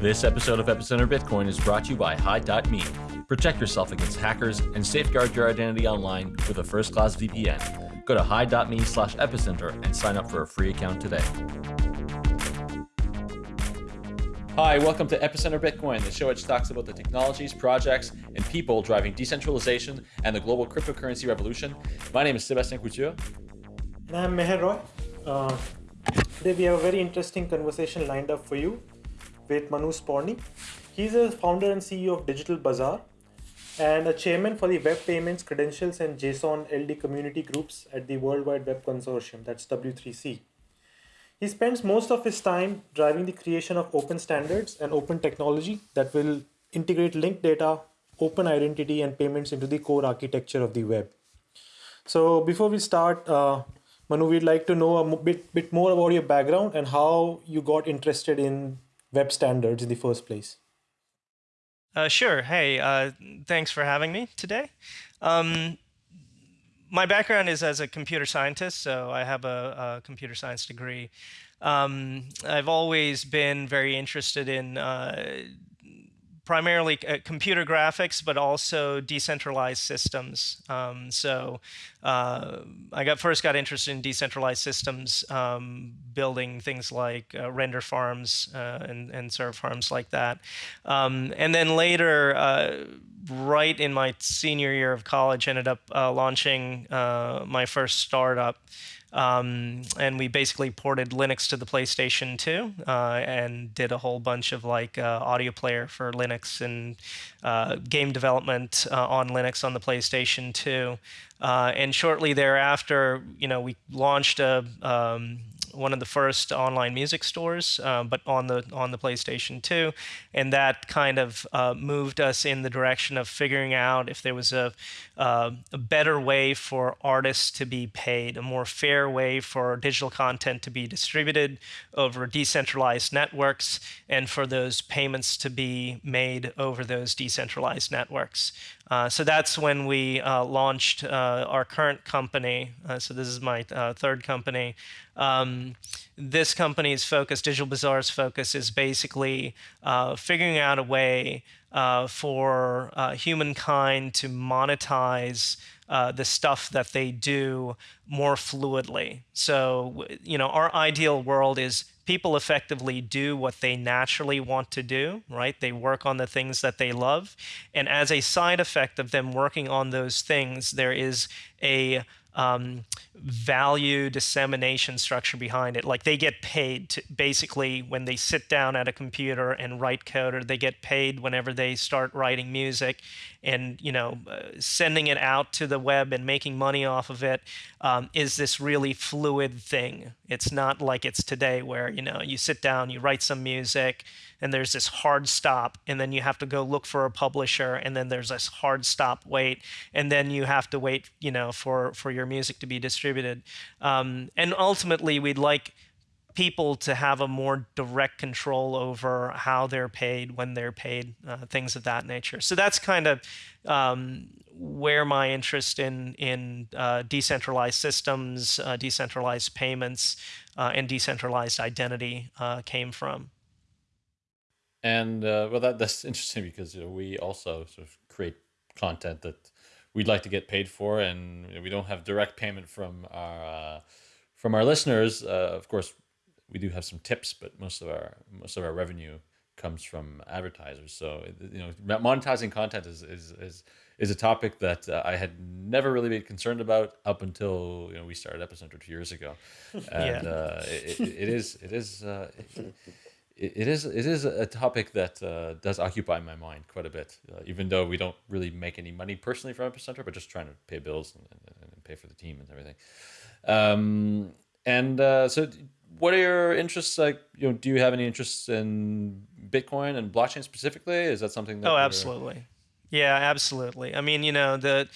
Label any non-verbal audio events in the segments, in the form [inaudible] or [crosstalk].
This episode of Epicenter Bitcoin is brought to you by Hide.me. Protect yourself against hackers and safeguard your identity online with a first class VPN. Go to hide.me slash epicenter and sign up for a free account today. Hi, welcome to Epicenter Bitcoin, the show which talks about the technologies, projects, and people driving decentralization and the global cryptocurrency revolution. My name is Sebastian Couture. And I'm Meher Roy. Uh, today we have a very interesting conversation lined up for you with Manu Sporny. He's a founder and CEO of Digital Bazaar and a chairman for the Web Payments, Credentials, and JSON LD community groups at the World Wide Web Consortium, that's W3C. He spends most of his time driving the creation of open standards and open technology that will integrate linked data, open identity, and payments into the core architecture of the web. So before we start, uh, Manu, we'd like to know a bit, bit more about your background and how you got interested in web standards in the first place. Uh, sure. Hey, uh, thanks for having me today. Um, my background is as a computer scientist, so I have a, a computer science degree. Um, I've always been very interested in uh, primarily uh, computer graphics, but also decentralized systems. Um, so uh, I got first got interested in decentralized systems, um, building things like uh, render farms uh, and, and serve farms like that. Um, and then later, uh, right in my senior year of college, ended up uh, launching my first startup. Um, and we basically ported Linux to the PlayStation 2 uh, and did a whole bunch of like uh, audio player for Linux and uh, game development uh, on Linux on the PlayStation 2. Uh, and shortly thereafter, you know, we launched a um, one of the first online music stores, uh, but on the on the PlayStation 2, and that kind of uh, moved us in the direction of figuring out if there was a, uh, a better way for artists to be paid, a more fair way for digital content to be distributed over decentralized networks, and for those payments to be made over those decentralized networks. Uh, so that's when we uh, launched uh, our current company. Uh, so this is my uh, third company. Um, this company's focus, Digital Bazaar's focus, is basically figuring out a way for humankind to monetize the stuff that they do more fluidly. So, you know, our ideal world is people effectively do what they naturally want to do, right? They work on the things that they love. And as a side effect of them working on those things, there is a um, value dissemination structure behind it. Like they get paid to basically when they sit down at a computer and write code, or they get paid whenever they start writing music, and you know, uh, sending it out to the web and making money off of it um, is this really fluid thing. It's not like it's today where you know you sit down, you write some music and there's this hard stop and then you have to go look for a publisher and then there's this hard stop wait and then you have to wait you know for for your music to be distributed um, and ultimately we'd like people to have a more direct control over how they're paid, when they're paid, uh, things of that nature. So that's kind of um, where my interest in in uh, decentralized systems, uh, decentralized payments, uh, and decentralized identity uh, came from. And uh, well, that that's interesting because you know, we also sort of create content that we'd like to get paid for, and we don't have direct payment from our uh, from our listeners. Uh, of course, we do have some tips, but most of our most of our revenue comes from advertisers. So you know, monetizing content is is is, is a topic that uh, I had never really been concerned about up until you know we started Epicenter two years ago, [laughs] and yeah. uh, it, it, is it is. Uh, it, it is it is a topic that uh, does occupy my mind quite a bit, uh, even though we don't really make any money personally from Epicenter, but just trying to pay bills and, and, and pay for the team and everything. Um, and uh, so, what are your interests? Like, you know, do you have any interests in Bitcoin and blockchain specifically? Is that something? That oh, absolutely. Yeah, absolutely. I mean, you know, the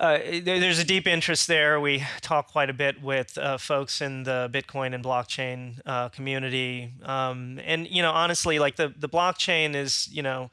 uh, there's a deep interest there. We talk quite a bit with uh, folks in the Bitcoin and blockchain uh, community, um, and you know, honestly, like the the blockchain is, you know,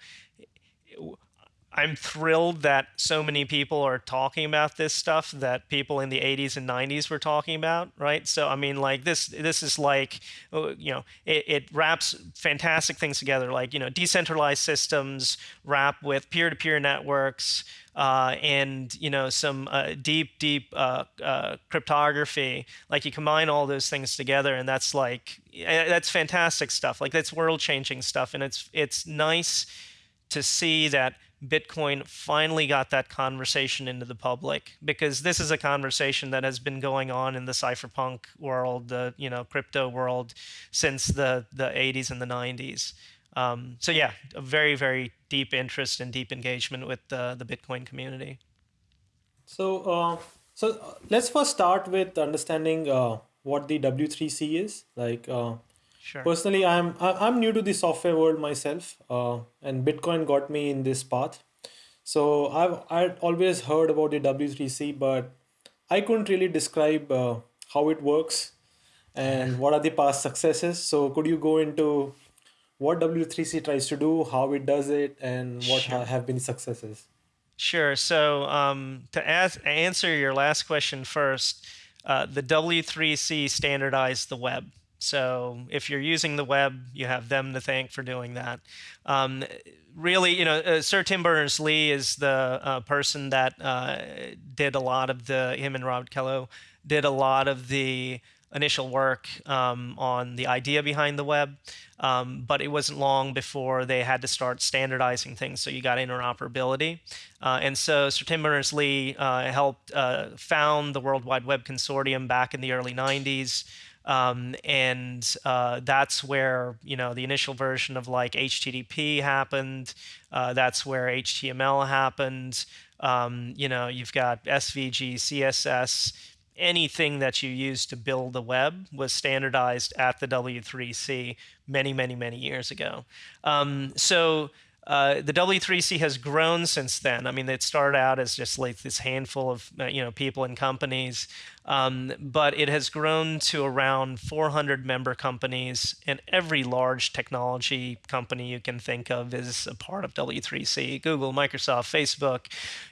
I'm thrilled that so many people are talking about this stuff that people in the 80s and 90s were talking about, right? So I mean, like this, this is like, uh, you know, it, it wraps fantastic things together, like you know, decentralized systems wrap with peer-to-peer networks. Uh, and you know some uh, deep, deep uh, uh cryptography. Like you combine all those things together, and that's like that's fantastic stuff. Like that's world-changing stuff, and it's it's nice to see that Bitcoin finally got that conversation into the public because this is a conversation that has been going on in the cypherpunk world, the you know crypto world, since the the 80s and the 90s. Um, so yeah, a very very deep interest and deep engagement with the the Bitcoin community. So uh, so uh, let's first start with understanding uh, what the W3C is like. Uh, Sure. Personally, I'm I'm new to the software world myself, uh, and Bitcoin got me in this path. So I've I'd always heard about the W3C, but I couldn't really describe uh, how it works and what are the past successes. So could you go into what W3C tries to do, how it does it, and what sure. have been successes? Sure. So um, to ask, answer your last question first, uh, the W3C standardized the web. So if you're using the web, you have them to thank for doing that. Um, really, you know, uh, Sir Tim Berners-Lee is the uh, person that uh, did a lot of the, him and Robert Cailliau did a lot of the initial work um, on the idea behind the web. Um, but it wasn't long before they had to start standardizing things, so you got interoperability. Uh, and so Sir Tim Berners-Lee uh, helped uh, found the World Wide Web Consortium back in the early 90s. Um, and uh, that's where you know the initial version of like HTTP happened. Uh, that's where HTML happened. Um, you know, you've got SVG, CSS. Anything that you use to build the web was standardized at the W3C many, many, many years ago. Um, so uh, the W3C has grown since then. I mean, it started out as just like this handful of uh, you know people and companies, um, but it has grown to around 400 member companies, and every large technology company you can think of is a part of W3C. Google, Microsoft, Facebook,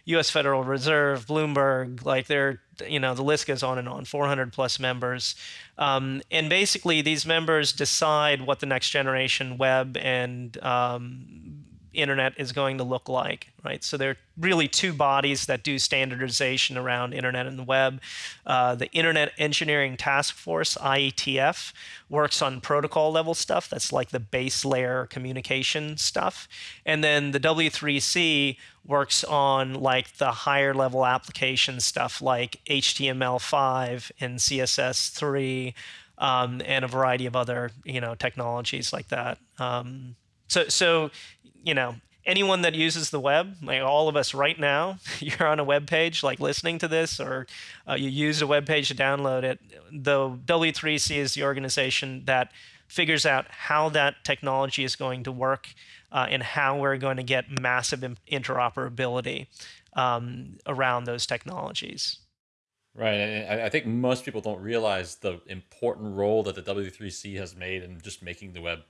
U.S. Federal Reserve, Bloomberg, like they're you know the list goes on and on 400 plus members um, and basically these members decide what the next generation web and um, internet is going to look like, right? So there are really two bodies that do standardization around internet and the web. Uh, the Internet Engineering Task Force, IETF, works on protocol level stuff. That's like the base layer communication stuff. And then the W3C works on like the higher level application stuff like HTML5 and CSS3 um, and a variety of other, you know, technologies like that. Um, so, so you know, anyone that uses the web, like all of us right now, [laughs] you're on a web page, like listening to this, or uh, you use a web page to download it. The W3C is the organization that figures out how that technology is going to work uh, and how we're going to get massive interoperability um, around those technologies. Right, I think most people don't realize the important role that the W3C has made in just making the web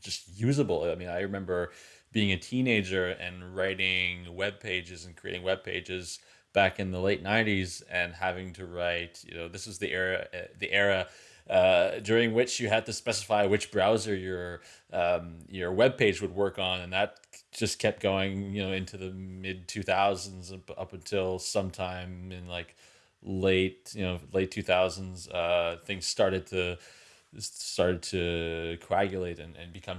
just usable. I mean, I remember being a teenager and writing web pages and creating web pages back in the late 90s and having to write you know this is the era uh, the era uh, during which you had to specify which browser your um, your web page would work on, and that just kept going, you know, into the mid two thousands up until sometime in like late, you know, late two thousands. Uh, things started to started to coagulate and, and become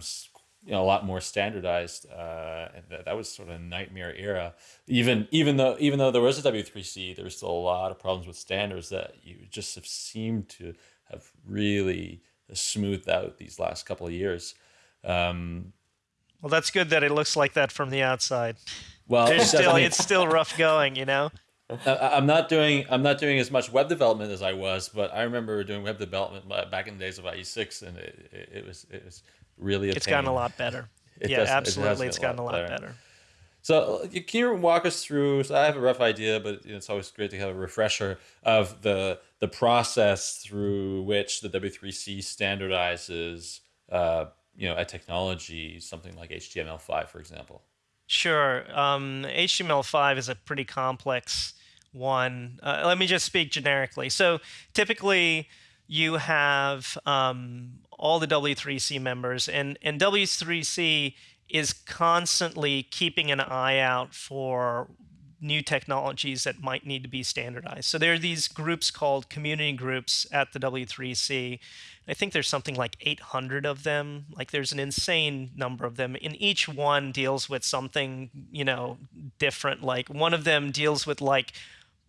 you know a lot more standardized uh, and that, that was sort of a nightmare era. Even even though even though there was a w3c there was still a lot of problems with standards that you just have seemed to have really smoothed out these last couple of years. Um, well that's good that it looks like that from the outside. Well it's still, it's still rough going you know I'm not doing I'm not doing as much web development as I was, but I remember doing web development back in the days of IE6, and it, it, it was it was really a it's pain. gotten a lot better. [laughs] It yeah, does, absolutely, it it's gotten a lot, better. better. So can you walk us through? So I have a rough idea, but it's always great to have a refresher of the the process through which the W3C standardizes, uh, you know, a technology, something like HTML5, for example. Sure. Um, HTML5 is a pretty complex one. Uh, let me just speak generically. So typically, you have um, all the W3C members, and, and W3C is constantly keeping an eye out for new technologies that might need to be standardized. So there are these groups called community groups at the W3C. I think there's something like 800 of them. Like there's an insane number of them. And each one deals with something, you know, different. Like one of them deals with like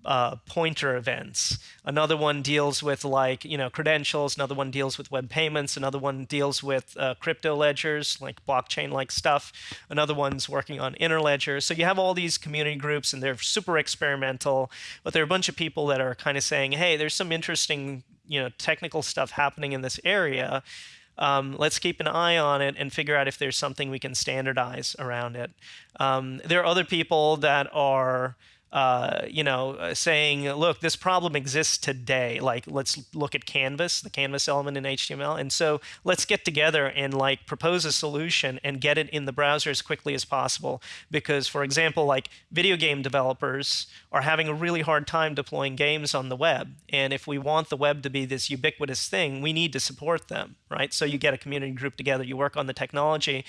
uh, pointer events. Another one deals with like you know credentials. Another one deals with web payments. Another one deals with uh, crypto ledgers, like blockchain-like stuff. Another one's working on interledger. So you have all these community groups, and they're super experimental. But there are a bunch of people that are kind of saying, "Hey, there's some interesting you know technical stuff happening in this area." Um, let's keep an eye on it and figure out if there's something we can standardize around it. Um, there are other people that are uh, you know, uh, saying, look, this problem exists today. Like, let's look at Canvas, the Canvas element in HTML. And so let's get together and like propose a solution and get it in the browser as quickly as possible. Because, for example, like video game developers are having a really hard time deploying games on the web. And if we want the web to be this ubiquitous thing, we need to support them, right? So you get a community group together, you work on the technology.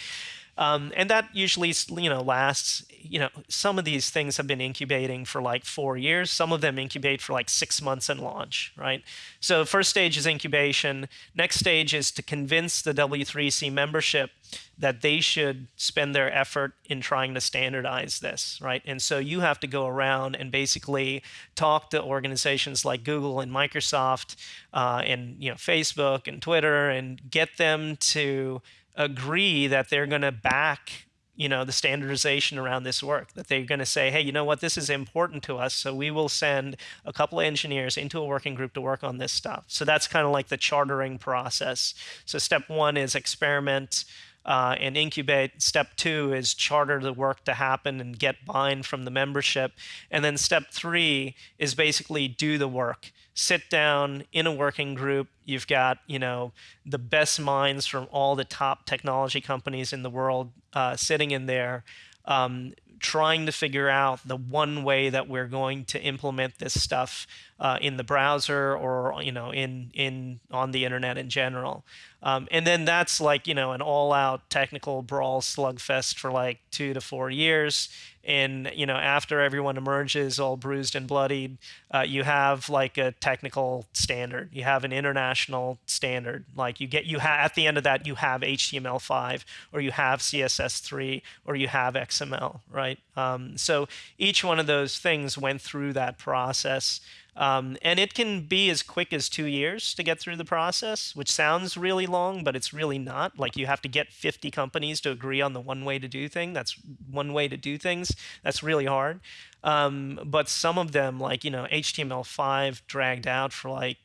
Um, and that usually, you know, lasts, you know, some of these things have been incubating for like four years. Some of them incubate for like six months and launch, right? So first stage is incubation. Next stage is to convince the W3C membership that they should spend their effort in trying to standardize this, right? And so you have to go around and basically talk to organizations like Google and Microsoft uh, and, you know, Facebook and Twitter and get them to agree that they're going to back you know the standardization around this work that they're going to say hey you know what? This is important to us so we will send a couple of engineers into a working group to work on this stuff. So that's kind of like the chartering process. So step one is experiment uh, and incubate. Step two is charter the work to happen and get buy-in from the membership. And then step three is basically do the work sit down in a working group. You've got, you know, the best minds from all the top technology companies in the world uh, sitting in there, um, trying to figure out the one way that we're going to implement this stuff uh, in the browser or you know in in on the internet in general. Um, and then that's like you know an all-out technical brawl slugfest for like two to four years. And you know after everyone emerges all bruised and bloodied, uh, you have like a technical standard. You have an international standard. Like you get you at the end of that you have HTML5 or you have CSS3 or you have XML, right? Um, so each one of those things went through that process. Um, and it can be as quick as two years to get through the process, which sounds really long, but it's really not. Like you have to get 50 companies to agree on the one way to do thing. That's one way to do things. That's really hard. Um, but some of them, like you know, HTML5 dragged out for like.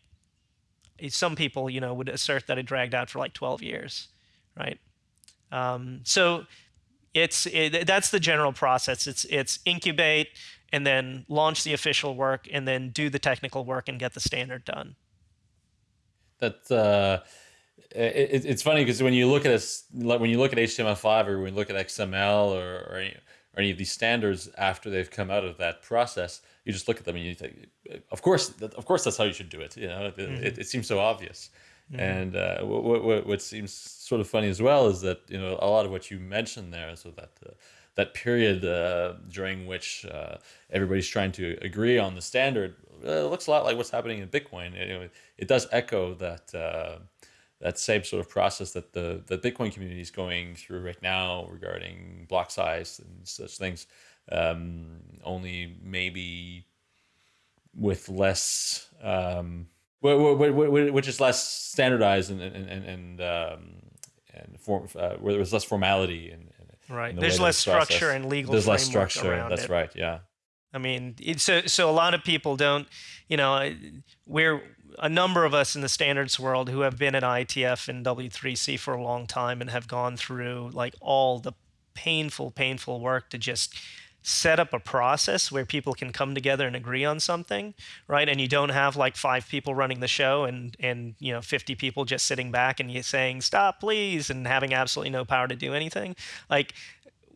Some people, you know, would assert that it dragged out for like 12 years, right? Um, so it's it, that's the general process. It's it's incubate and then launch the official work and then do the technical work and get the standard done. That uh, it, it's funny because when you look at a, like when you look at HTML5 or when you look at XML or, or any, or any of these standards after they've come out of that process, you just look at them and you think, of course, of course, that's how you should do it. You know, it, mm-hmm. it, it seems so obvious. Mm-hmm. And uh, what, what, what seems sort of funny as well is that you know a lot of what you mentioned there, so that uh, that period uh, during which uh, everybody's trying to agree on the standard uh, looks a lot like what's happening in Bitcoin. It, it does echo that uh, that same sort of process that the the Bitcoin community is going through right now regarding block size and such things. Um, only maybe with less, um, which is less standardized and and and and, um, and form, uh, where there was less formality and Right. The There's less structure and legal. There's less structure. That's it. right. Yeah. I mean, so so a lot of people don't, you know, we're a number of us in the standards world who have been at IETF and W3C for a long time and have gone through like all the painful, painful work to just set up a process where people can come together and agree on something, right? And you don't have like five people running the show and and you know 50 people just sitting back and you saying stop please and having absolutely no power to do anything. Like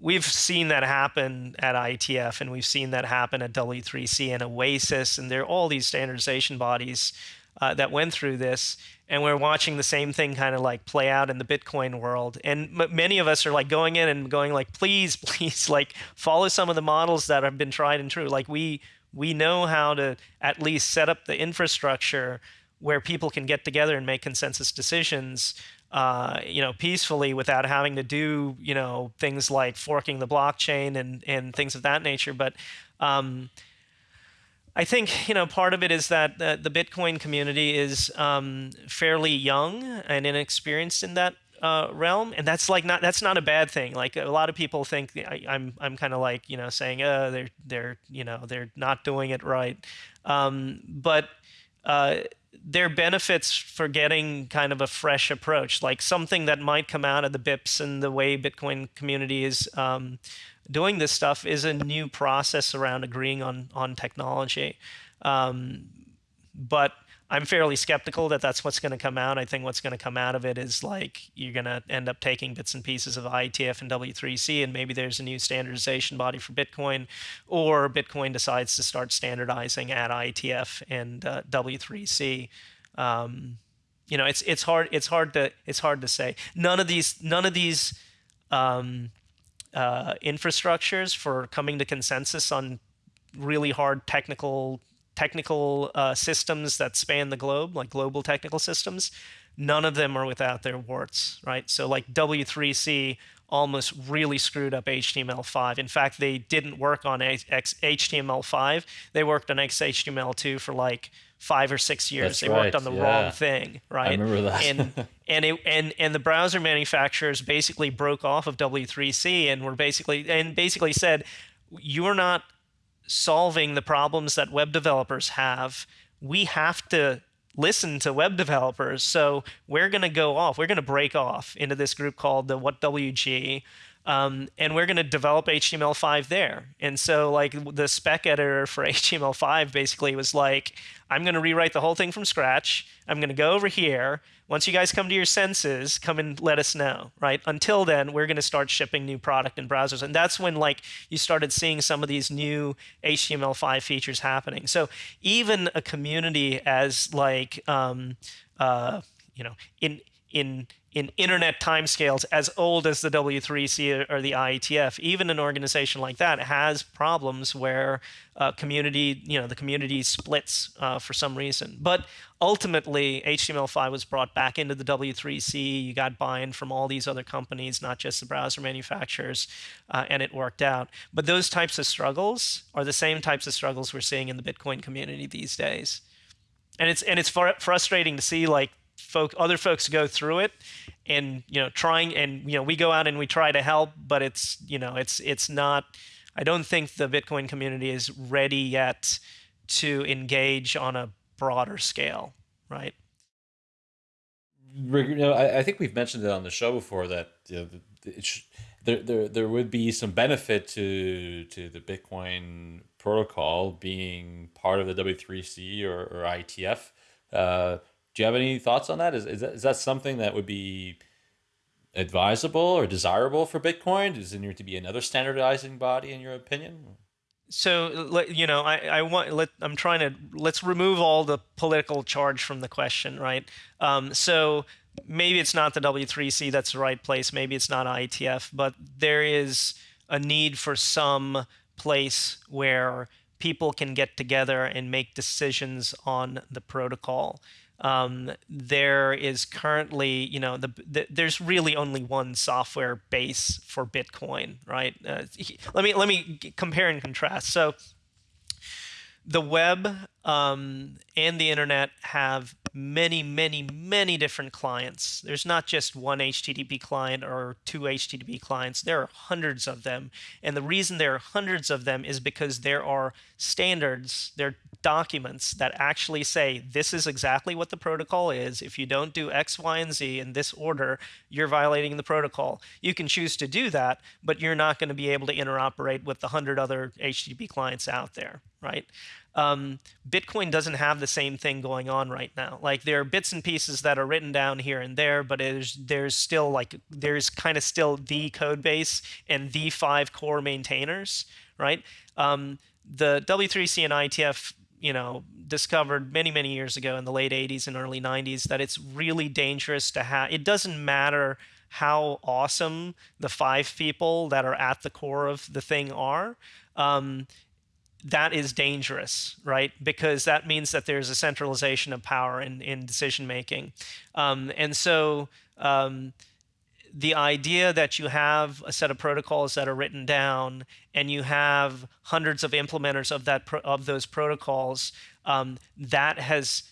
we've seen that happen at IETF and we've seen that happen at W3C and OASIS, and there are all these standardization bodies uh, that went through this. And we're watching the same thing kind of like play out in the Bitcoin world. And many of us are like going in and going like, please, [laughs] please, like follow some of the models that have been tried and true. Like we we know how to at least set up the infrastructure where people can get together and make consensus decisions uh, you know, peacefully without having to do, you know, things like forking the blockchain and, and things of that nature. But um, I think, you know, part of it is that the, Bitcoin community is um, fairly young and inexperienced in that uh, realm, and that's like not that's not a bad thing. Like a lot of people think I, am I'm, I'm kind of like you know saying, oh, they're they're you know they're not doing it right, um, but uh, there are benefits for getting kind of a fresh approach, like something that might come out of the BIPs and the way Bitcoin community is um, doing this stuff is a new process around agreeing on on technology. Um, but I'm fairly skeptical that that's what's going to come out. I think what's going to come out of it is like you're going to end up taking bits and pieces of IETF and W3C, and maybe there's a new standardization body for Bitcoin, or Bitcoin decides to start standardizing at IETF and uh, W3C. Um, you know, it's it's hard it's hard to it's hard to say. None of these none of these um, uh, infrastructures for coming to consensus on really hard technical technical uh, systems that span the globe, like global technical systems, none of them are without their warts, right? So like W3C almost really screwed up HTML5. In fact, they didn't work on X HTML5. They worked on XHTML2 for like five or six years. That's they right, worked on the yeah. wrong thing, right? I remember that. and [laughs] and it, and and the browser manufacturers basically broke off of W3C and were basically and basically said, you're not solving the problems that web developers have, we have to listen to web developers. So we're going to go off. We're going to break off into this group called the WHATWG, um, and we're going to develop HTML5 there. And so, like, the spec editor for [laughs] HTML5 basically was like, I'm going to rewrite the whole thing from scratch. I'm going to go over here. Once you guys come to your senses, come and let us know, right? Until then, we're going to start shipping new product in browsers. And that's when, like, you started seeing some of these new HTML5 features happening. So even a community as, like, um, uh, you know, in in in internet timescales as old as the W3C or the IETF, even an organization like that has problems where uh, community, you know, the community splits uh, for some reason. But ultimately, HTML5 was brought back into the W3C. You got buy-in from all these other companies, not just the browser manufacturers, uh, and it worked out. But those types of struggles are the same types of struggles we're seeing in the Bitcoin community these days. And it's and it's frustrating to see like folk other folks go through it and you know trying and you know we go out and we try to help but it's you know it's it's not i don't think the bitcoin community is ready yet to engage on a broader scale right you know, I, I think we've mentioned it on the show before that you know, it there, there there would be some benefit to to the Bitcoin protocol being part of the W3C or, or IETF. Uh, do you have any thoughts on that? Is, is that, is that something that would be advisable or desirable for Bitcoin? Does there need to be another standardizing body in your opinion? So you know, I, I want let I'm trying to let's remove all the political charge from the question, right? Um, so maybe it's not the W3C that's the right place. Maybe it's not IETF, but there is a need for some place where people can get together and make decisions on the protocol. Um, there is currently, you know, the, the, there's really only one software base for Bitcoin, right? Uh, let me let me compare and contrast. So the web um, and the internet have many, many, many different clients. There's not just one HTTP client or two HTTP clients. There are hundreds of them. And the reason there are hundreds of them is because there are standards, there are documents that actually say this is exactly what the protocol is. If you don't do X, Y, and Z in this order, you're violating the protocol. You can choose to do that, but you're not going to be able to interoperate with the hundred other HTTP clients out there, right? Um, Bitcoin doesn't have the same thing going on right now. Like there are bits and pieces that are written down here and there, but there's there's still like there's kind of still the code base and the five core maintainers, right? Um, the W3C and IETF, you know, discovered many many years ago in the late 80s and early 90s that it's really dangerous to have. It doesn't matter how awesome the five people that are at the core of the thing are. Um, that is dangerous, right? Because that means that there's a centralization of power in, in decision making. Um, and so um, the idea that you have a set of protocols that are written down and you have hundreds of implementers of that of those protocols, um, that has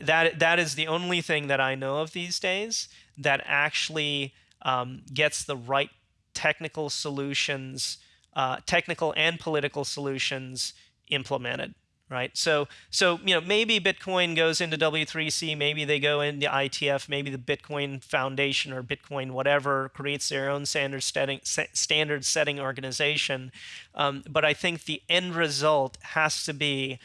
that that is the only thing that I know of these days that actually um, gets the right technical solutions uh, technical and political solutions implemented right? So so you know maybe bitcoin goes into w3c maybe they go into ITF, maybe the bitcoin foundation or bitcoin whatever creates their own standard setting standard setting organization. Um, but i think the end result has to be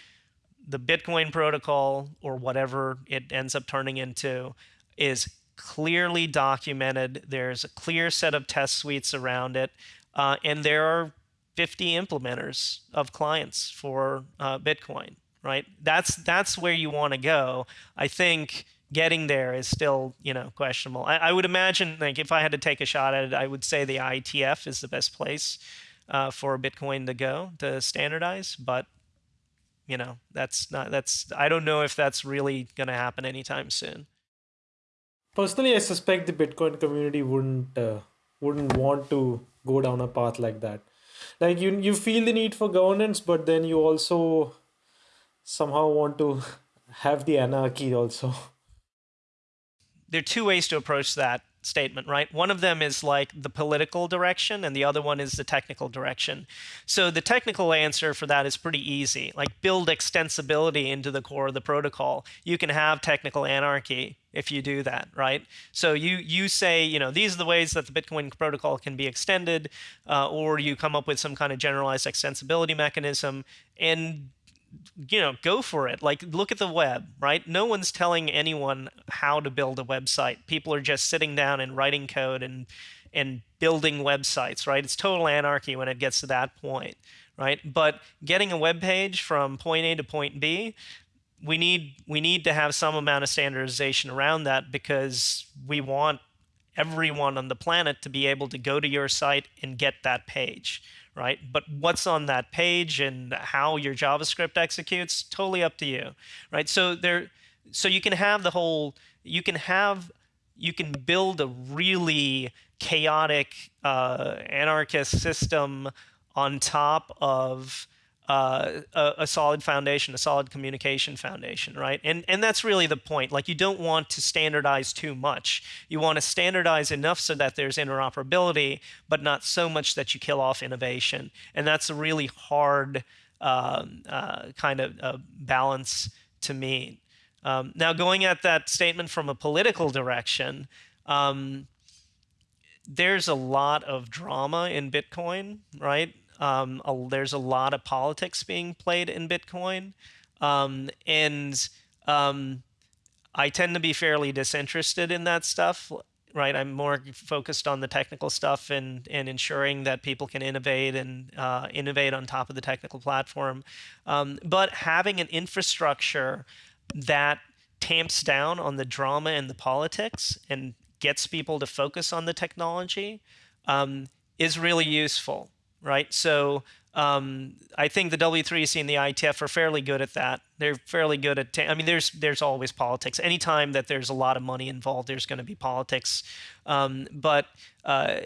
the bitcoin protocol or whatever it ends up turning into is clearly documented. There's a clear set of test suites around it uh, and there are 50 implementers of clients for uh, Bitcoin, right? That's that's where you want to go. I think getting there is still, you know, questionable. I, I, would imagine, like, if I had to take a shot at it, I would say the IETF is the best place uh, for Bitcoin to go to standardize. But, you know, that's not that's. I don't know if that's really going to happen anytime soon. Personally, I suspect the Bitcoin community wouldn't uh, wouldn't want to go down a path like that. Like you you feel the need for governance but then you also somehow want to [laughs] have the anarchy also. There are two ways to approach that statement, right? One of them is like the political direction, and the other one is the technical direction. So the technical answer for that is pretty easy. Like build extensibility into the core of the protocol. You can have technical anarchy if you do that, right? So you you say, you know, these are the ways that the Bitcoin protocol can be extended, uh, or you come up with some kind of generalized extensibility mechanism, and you know, go for it. Like, look at the web, right? No one's telling anyone how to build a website. People are just sitting down and writing code and and building websites, right? It's total anarchy when it gets to that point, right? But getting a web page from point A to point B, we need we need to have some amount of standardization around that because we want everyone on the planet to be able to go to your site and get that page, right? But what's on that page and how your JavaScript executes, totally up to you, right? So there, so you can have the whole, you can have, you can build a really chaotic uh, anarchist system on top of uh, a, a, solid foundation, a solid communication foundation, right? And and that's really the point. Like you don't want to standardize too much. You want to standardize enough so that there's interoperability, but not so much that you kill off innovation. And that's a really hard uh, uh, kind of uh, balance to meet. Um, now, going at that statement from a political direction. Um, there's a lot of drama in Bitcoin, right? Um, a, there's a lot of politics being played in Bitcoin, um, and um, I tend to be fairly disinterested in that stuff. Right, I'm more focused on the technical stuff and and ensuring that people can innovate and uh, innovate on top of the technical platform. Um, but having an infrastructure that tamps down on the drama and the politics and gets people to focus on the technology um, is really useful right? So um, I think the W3C and the ITF are fairly good at that. They're fairly good at. I mean, there's there's always politics. Anytime that there's a lot of money involved, there's going to be politics. Um, but uh,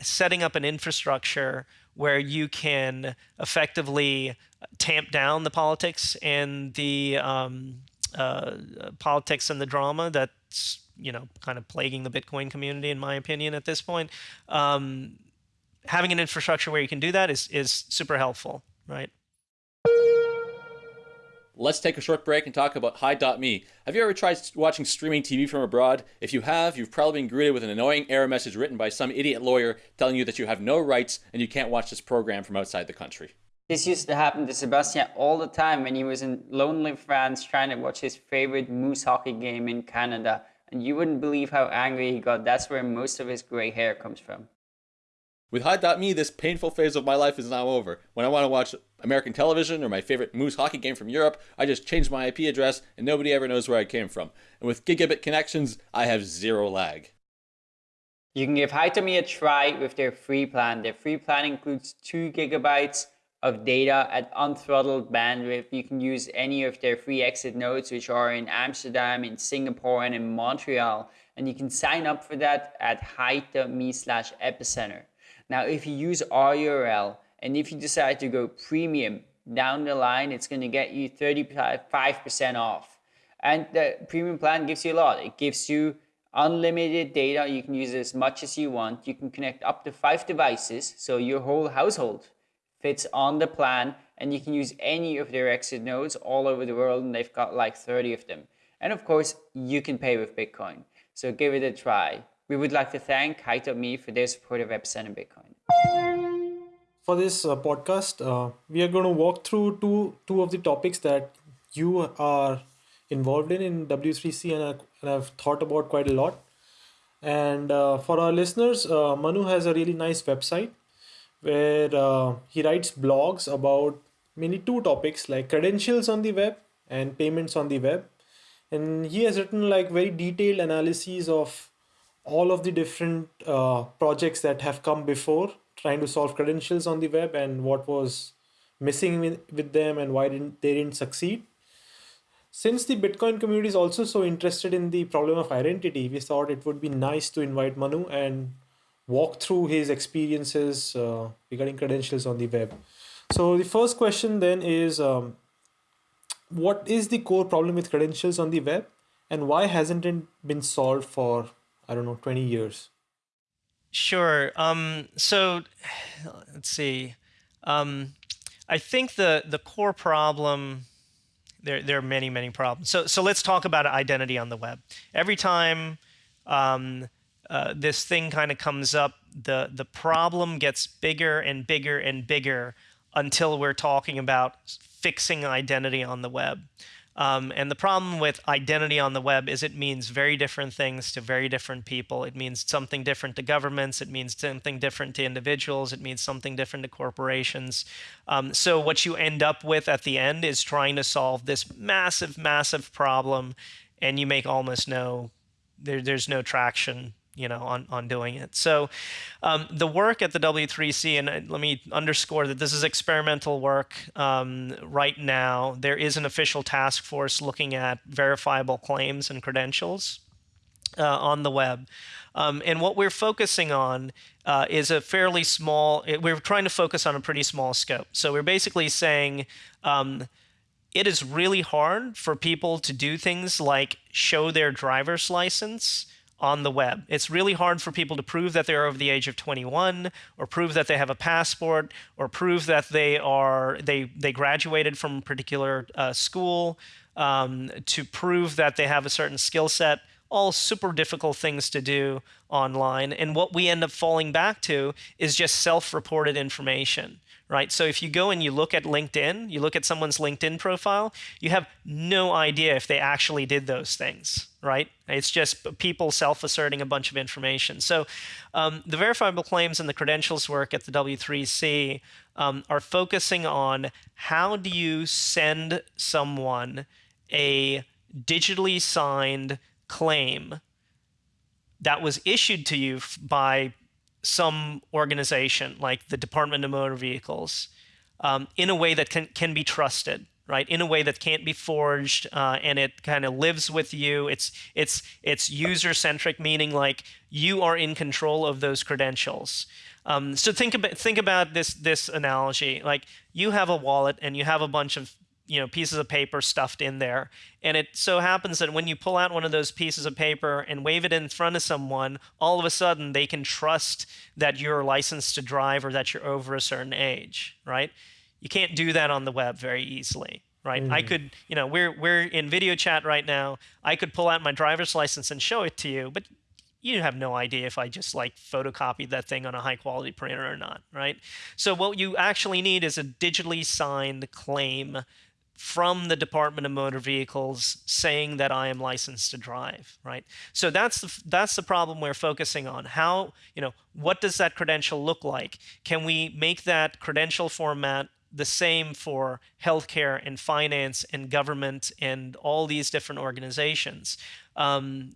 setting up an infrastructure where you can effectively tamp down the politics and the um, uh, politics and the drama that's you know kind of plaguing the Bitcoin community, in my opinion, at this point. Um, having an infrastructure where you can do that is, is super helpful, right? Let's take a short break and talk about Hide.me. Have you ever tried watching streaming TV from abroad? If you have, you've probably been greeted with an annoying error message written by some idiot lawyer telling you that you have no rights and you can't watch this program from outside the country. This used to happen to Sebastian all the time when he was in lonely France trying to watch his favorite Moose hockey game in Canada. And you wouldn't believe how angry he got. That's where most of his gray hair comes from. With Hide.me, this painful phase of my life is now over. When I want to watch American television or my favorite Moose hockey game from Europe, I just change my IP address and nobody ever knows where I came from. And with gigabit connections, I have zero lag. You can give Hide.me a try with their free plan. Their free plan includes 2 gigabytes of data at unthrottled bandwidth. You can use any of their free exit nodes, which are in Amsterdam, in Singapore, and in Montreal. And you can sign up for that at hide.me slash epicenter. Now, if you use RURL and if you decide to go premium down the line, it's going to get you 35% off. And the premium plan gives you a lot. It gives you unlimited data. You can use it as much as you want. You can connect up to five devices. So your whole household fits on the plan and you can use any of their exit nodes all over the world and they've got like 30 of them. And of course, you can pay with Bitcoin. So give it a try. We would like to thank Hide.me for their support of Epicenter Bitcoin. For this uh, podcast, uh, we are going to walk through two two of the topics that you are involved in in W3C and, I, and I've thought about quite a lot. And uh, for our listeners, uh, Manu has a really nice website where uh, he writes blogs about mainly two topics like credentials on the web and payments on the web and he has written like very detailed analyses of all of the different uh, projects that have come before trying to solve credentials on the web and what was missing with, them and why didn't they didn't succeed since the bitcoin community is also so interested in the problem of identity we thought it would be nice to invite manu and walk through his experiences uh, regarding credentials on the web. So the first question then is, um, what is the core problem with credentials on the web and why hasn't it been solved for, I don't know, 20 years? Sure. Um, so let's see. Um, I think the, the core problem, there, there are many, many problems. So, so let's talk about identity on the web. Every time um, uh, this thing kind of comes up, the the problem gets bigger and bigger and bigger until we're talking about fixing identity on the web. Um, and the problem with identity on the web is it means very different things to very different people. It means something different to governments. It means something different to individuals. It means something different to corporations. Um, so what you end up with at the end is trying to solve this massive, massive problem, and you make almost no there, there's no traction you know, on, on doing it. So um, the work at the W3C, and uh, let me underscore that this is experimental work um, right now. There is an official task force looking at verifiable claims and credentials uh, on the web. Um, and what we're focusing on uh, is a fairly small, we're trying to focus on a pretty small scope. So we're basically saying, um, it is really hard for people to do things like show their driver's license on the web. It's really hard for people to prove that they're over the age of 21 or prove that they have a passport or prove that they are they they graduated from a particular uh, school um, to prove that they have a certain skill set all super difficult things to do online and what we end up falling back to is just self-reported information right? So if you go and you look at LinkedIn, you look at someone's LinkedIn profile, you have no idea if they actually did those things, right? It's just people self-asserting a bunch of information. So um, the verifiable claims and the credentials work at the W3C um, are focusing on how do you send someone a digitally signed claim that was issued to you by some organization like the Department of Motor Vehicles um, in a way that can, can be trusted, right? In a way that can't be forged uh, and it kind of lives with you. It's, it's, it's user centric, meaning like you are in control of those credentials. Um, so think about, think about this, this analogy. Like you have a wallet and you have a bunch of you know pieces of paper stuffed in there and it so happens that when you pull out one of those pieces of paper and wave it in front of someone all of a sudden they can trust that you're licensed to drive or that you're over a certain age right you can't do that on the web very easily right mm. i could you know we're we're in video chat right now i could pull out my driver's license and show it to you but you have no idea if I just like photocopied that thing on a high quality printer or not, right? So what you actually need is a digitally signed claim from the Department of Motor Vehicles saying that I am licensed to drive, right? So that's the, that's the problem we're focusing on. How, you know, what does that credential look like? Can we make that credential format the same for healthcare and finance and government and all these different organizations? Um,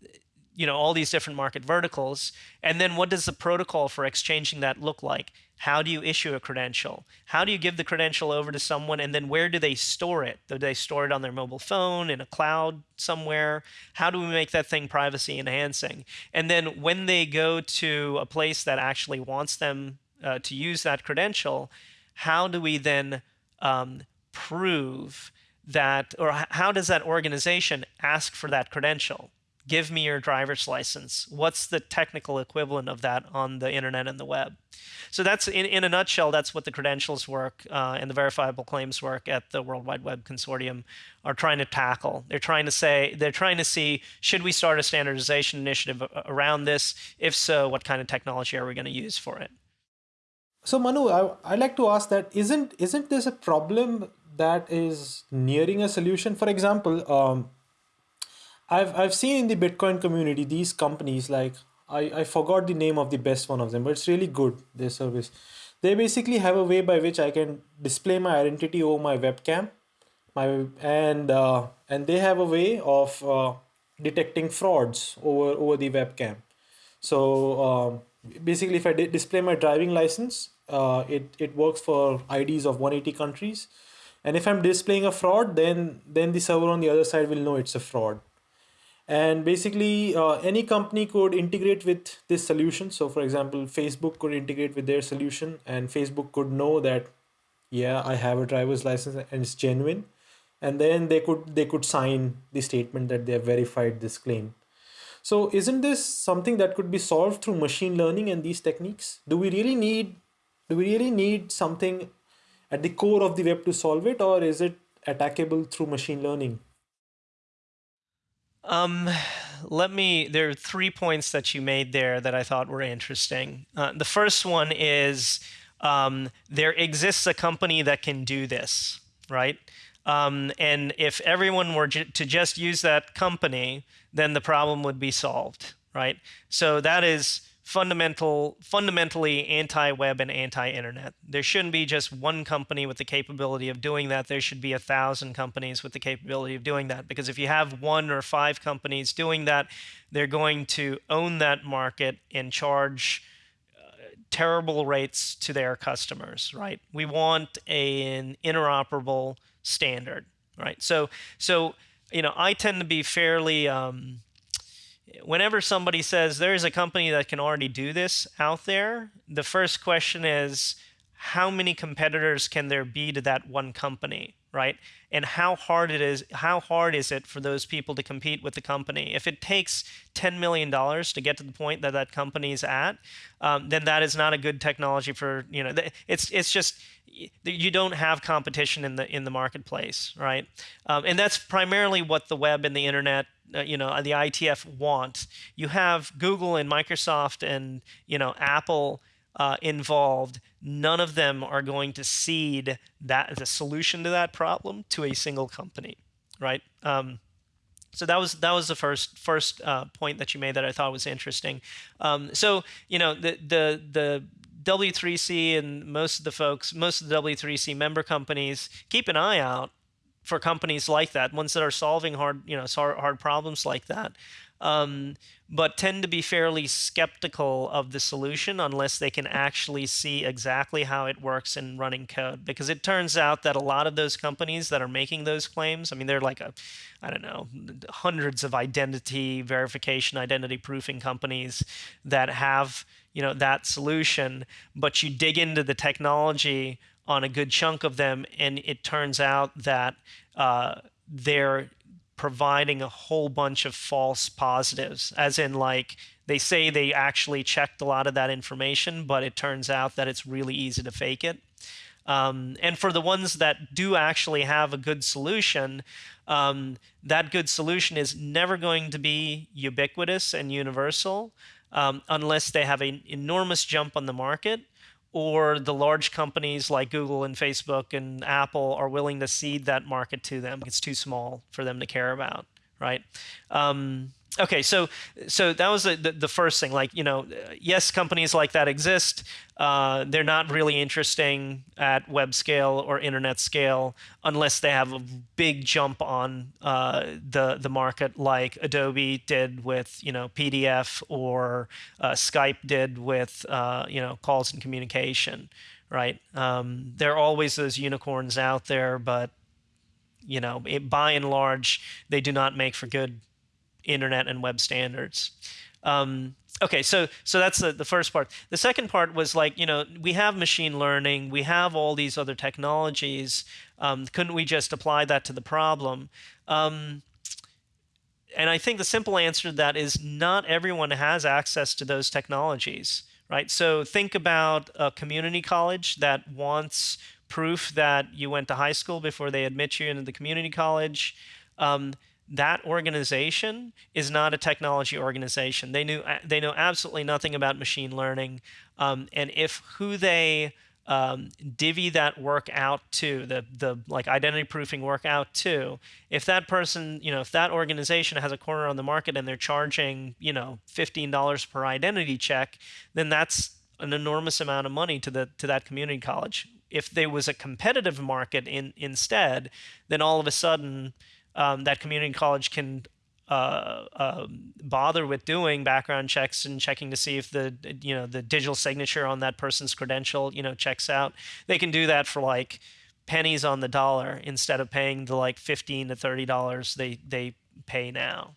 you know all these different market verticals and then what does the protocol for exchanging that look like how do you issue a credential? How do you give the credential over to someone and then where do they store it? Do they store it on their mobile phone in a cloud somewhere? How do we make that thing privacy enhancing? And then when they go to a place that actually wants them uh, to use that credential how do we then um, prove that or how does that organization ask for that credential give me your driver's license. What's the technical equivalent of that on the internet and the web? So that's in, in a nutshell, that's what the credentials work uh, and the verifiable claims work at the World Wide Web Consortium are trying to tackle. They're trying to say, they're trying to see, should we start a standardization initiative around this? If so, what kind of technology are we going to use for it? So Manu, I, I like to ask that, isn't, isn't this a problem that is nearing a solution? For example, um, I've I've seen in the Bitcoin community these companies like I, I forgot the name of the best one of them, but it's really good, their service. They basically have a way by which I can display my identity over my webcam. My and uh, and they have a way of uh, detecting frauds over over the webcam. So um, basically if I display my driving license, uh, it, it works for IDs of 180 countries. And if I'm displaying a fraud, then then the server on the other side will know it's a fraud and basically uh, any company could integrate with this solution. So for example facebook could integrate with their solution and facebook could know that yeah i have a driver's license and it's genuine. And then they could they could sign the statement that they have verified this claim. So isn't this something that could be solved through machine learning and these techniques? Do we really need do we really need something at the core of the web to solve it or is it attackable through machine learning um, let me. There are three points that you made there that I thought were interesting. Uh, the first one is um, there exists a company that can do this, right? Um, and if everyone were to just use that company, then the problem would be solved, right? So that is fundamental, fundamentally anti-web and anti-internet. There shouldn't be just one company with the capability of doing that. There should be a thousand companies with the capability of doing that. Because if you have one or five companies doing that, they're going to own that market and charge uh, terrible rates to their customers, right? We want a, an interoperable standard, right? So, so you know, I tend to be fairly um, whenever somebody says there is a company that can already do this out there, the first question is how many competitors can there be to that one company, right? And how hard it is how hard is it for those people to compete with the company? If it takes $10 million to get to the point that that company is at, um, then that is not a good technology for, you know, it's it's just you don't have competition in the in the marketplace, right? Um, and that's primarily what the web and the internet uh, you know the IETF want. You have Google and Microsoft and you know Apple uh, involved. None of them are going to cede that the solution to that problem to a single company, right? Um, so that was that was the first first uh, point that you made that I thought was interesting. Um, so you know the the the W3C and most of the folks, most of the W3C member companies, keep an eye out for companies like that, ones that are solving hard, you know, hard problems like that, um, but tend to be fairly skeptical of the solution unless they can actually see exactly how it works in running code. Because it turns out that a lot of those companies that are making those claims, I mean, they're like a, I don't know, hundreds of identity verification, identity proofing companies that have, you know, that solution. But you dig into the technology on a good chunk of them, and it turns out that uh, they're providing a whole bunch of false positives, as in like they say they actually checked a lot of that information, but it turns out that it's really easy to fake it. Um, and for the ones that do actually have a good solution, um, that good solution is never going to be ubiquitous and universal. um, unless they have an enormous jump on the market or the large companies like Google and Facebook and Apple are willing to cede that market to them. It's too small for them to care about, right? Um, okay, so so that was the, the, first thing. Like, you know, yes, companies like that exist. Uh, they're not really interesting at web scale or internet scale unless they have a big jump on uh, the the market, like Adobe did with you know PDF or uh, Skype did with uh, you know calls and communication. Right? Um, there are always those unicorns out there, but you know, it, by and large, they do not make for good internet and web standards. Um, okay, so so that's the, the first part. The second part was like, you know, we have machine learning, we have all these other technologies. Um, couldn't we just apply that to the problem? Um, and I think the simple answer to that is not everyone has access to those technologies, right? So think about a community college that wants proof that you went to high school before they admit you into the community college. Um, that organization is not a technology organization. They knew they know absolutely nothing about machine learning, um, and if who they um, divvy that work out to the the like identity proofing work out to, if that person you know if that organization has a corner on the market and they're charging you know fifteen dollars per identity check, then that's an enormous amount of money to the to that community college. If there was a competitive market in instead, then all of a sudden um, that community college can uh, uh, bother with doing background checks and checking to see if the you know the digital signature on that person's credential you know checks out. They can do that for like pennies on the dollar instead of paying the like fifteen to thirty dollars they they pay now.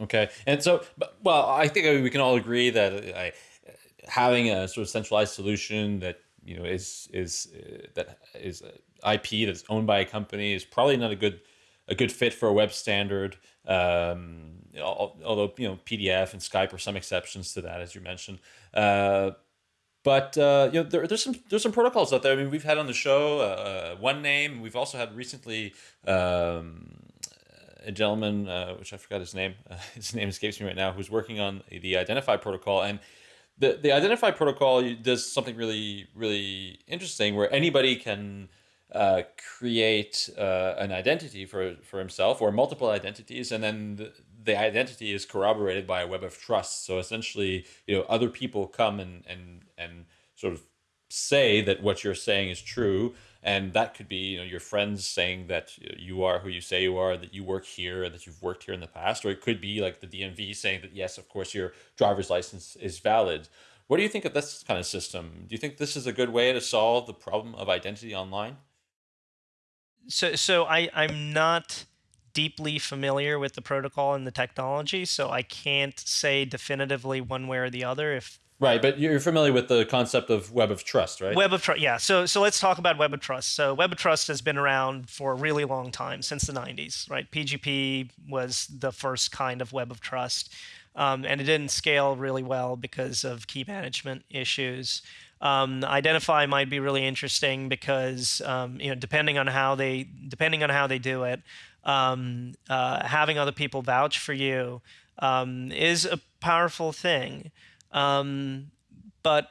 Okay, and so well, I think we can all agree that uh, having a sort of centralized solution that you know is is uh, that is IP that's owned by a company is probably not a good a good fit for a web standard. Um, although you know PDF and Skype are some exceptions to that, as you mentioned. Uh, but uh, you know there, there's some there's some protocols out there. I mean, we've had on the show uh, Onename. We've also had recently um, a gentleman, uh, which I forgot his name. [laughs] his name escapes me right now, who's working on the Identifi protocol and. The, the Identifi protocol does something really really interesting where anybody can uh, create uh, an identity for, for himself or multiple identities and then the, the, identity is corroborated by a web of trust. So essentially you know other people come and and and sort of say that what you're saying is true and that could be you know your friends saying that you are who you say you are that you work here that you've worked here in the past or it could be like the DMV saying that yes of course your driver's license is valid. What do you think of this kind of system? Do you think this is a good way to solve the problem of identity online so so I I'm not deeply familiar with the protocol and the technology, so I can't say definitively one way or the other if Right, but you're familiar with the concept of web of trust, right? Web of trust, yeah. So, so let's talk about web of trust. So, web of trust has been around for a really long time, since the 90s, right? PGP was the first kind of web of trust, um, and it didn't scale really well because of key management issues. Um, Identifi might be really interesting because um, you know depending on how they depending on how they do it, um, uh, having other people vouch for you um, is a powerful thing. Um, but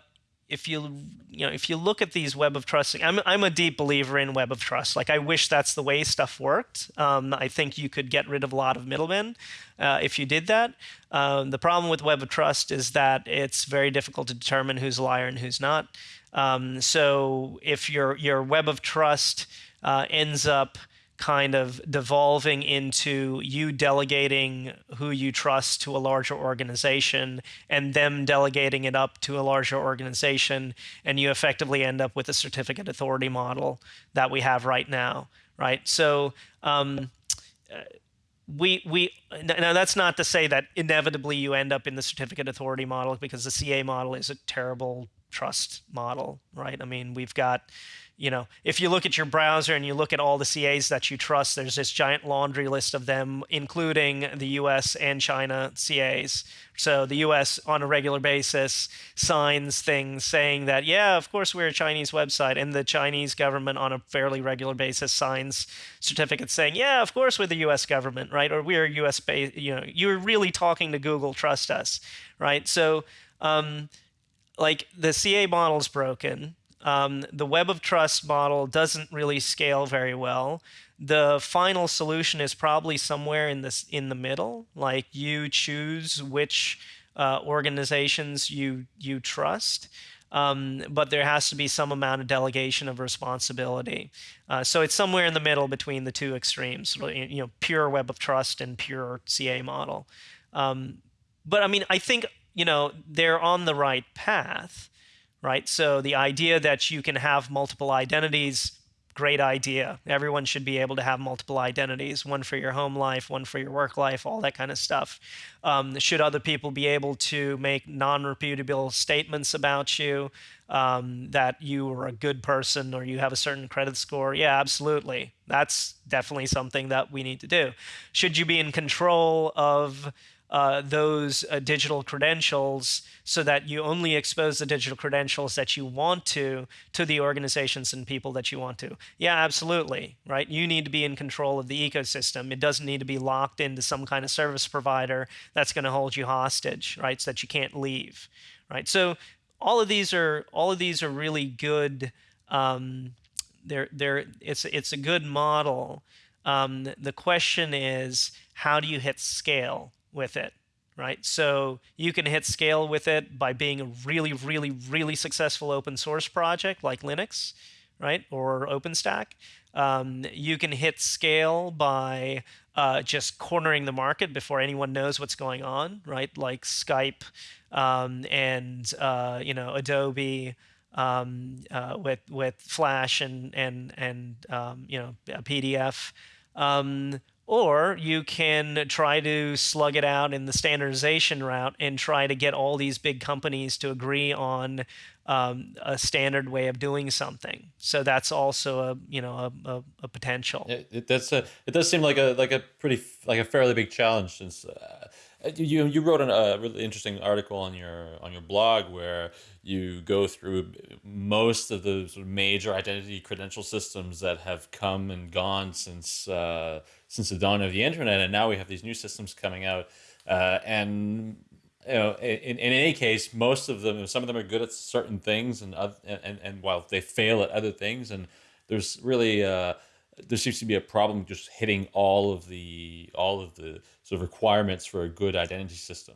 if you you know if you look at these web of trust I'm, I'm a deep believer in web of trust. Like i wish that's the way stuff worked. Um, i think you could get rid of a lot of middlemen uh, if you did that. Um, the problem with web of trust is that it's very difficult to determine who's a liar and who's not. Um, so if your your web of trust uh, ends up kind of devolving into you delegating who you trust to a larger organization and them delegating it up to a larger organization and you effectively end up with a certificate authority model that we have right now right? So um, we we now that's not to say that inevitably you end up in the certificate authority model because the CA model is a terrible trust model, right? I mean, we've got you know, if you look at your browser and you look at all the CAs that you trust, there's this giant laundry list of them, including the US and China CAs. So the US on a regular basis signs things saying that, yeah, of course we're a Chinese website. And the Chinese government on a fairly regular basis signs certificates saying, yeah, of course we're the US government, right? Or we're US based, you know, you're really talking to Google, trust us, right? So, um, like the CA model is broken um, the web of trust model doesn't really scale very well. The final solution is probably somewhere in this in the middle. Like you choose which uh, organizations you you trust. Um, but there has to be some amount of delegation of responsibility. Uh, so it's somewhere in the middle between the two extremes, you know, pure web of trust and pure CA model. Um, but I mean, I think you know they're on the right path right? So the idea that you can have multiple identities, great idea. Everyone should be able to have multiple identities, one for your home life, one for your work life, all that kind of stuff. Um, should other people be able to make non-reputable statements about you um, that you are a good person or you have a certain credit score? Yeah, absolutely. That's definitely something that we need to do. Should you be in control of uh, those uh, digital credentials so that you only expose the digital credentials that you want to to the organizations and people that you want to. Yeah, absolutely, right? You need to be in control of the ecosystem. It doesn't need to be locked into some kind of service provider that's going to hold you hostage, right? So that you can't leave, right? So all of these are all of these are really good. Um, they're they're it's it's a good model. Um, the question is, how do you hit scale? With it, right? So you can hit scale with it by being a really, really, really successful open source project like Linux, right? Or OpenStack. Um, you can hit scale by uh, just cornering the market before anyone knows what's going on, right? Like Skype um, and uh, you know Adobe um, uh, with with Flash and and and um, you know PDF. Or you can try to slug it out in the standardization route and try to get all these big companies to agree on um, a standard way of doing something. So that's also a you know a, a, a potential. It, it, it does seem like a like a pretty like a fairly big challenge since uh, you you wrote an, a really interesting article on your on your blog where you go through most of the sort of major identity credential systems that have come and gone since uh, since the dawn of the internet, and now we have these new systems coming out, uh, and you know, in, in any case, most of them, some of them are good at certain things, and and and while they fail at other things, and there's really uh, there seems to be a problem just hitting all of the all of the sort of requirements for a good identity system.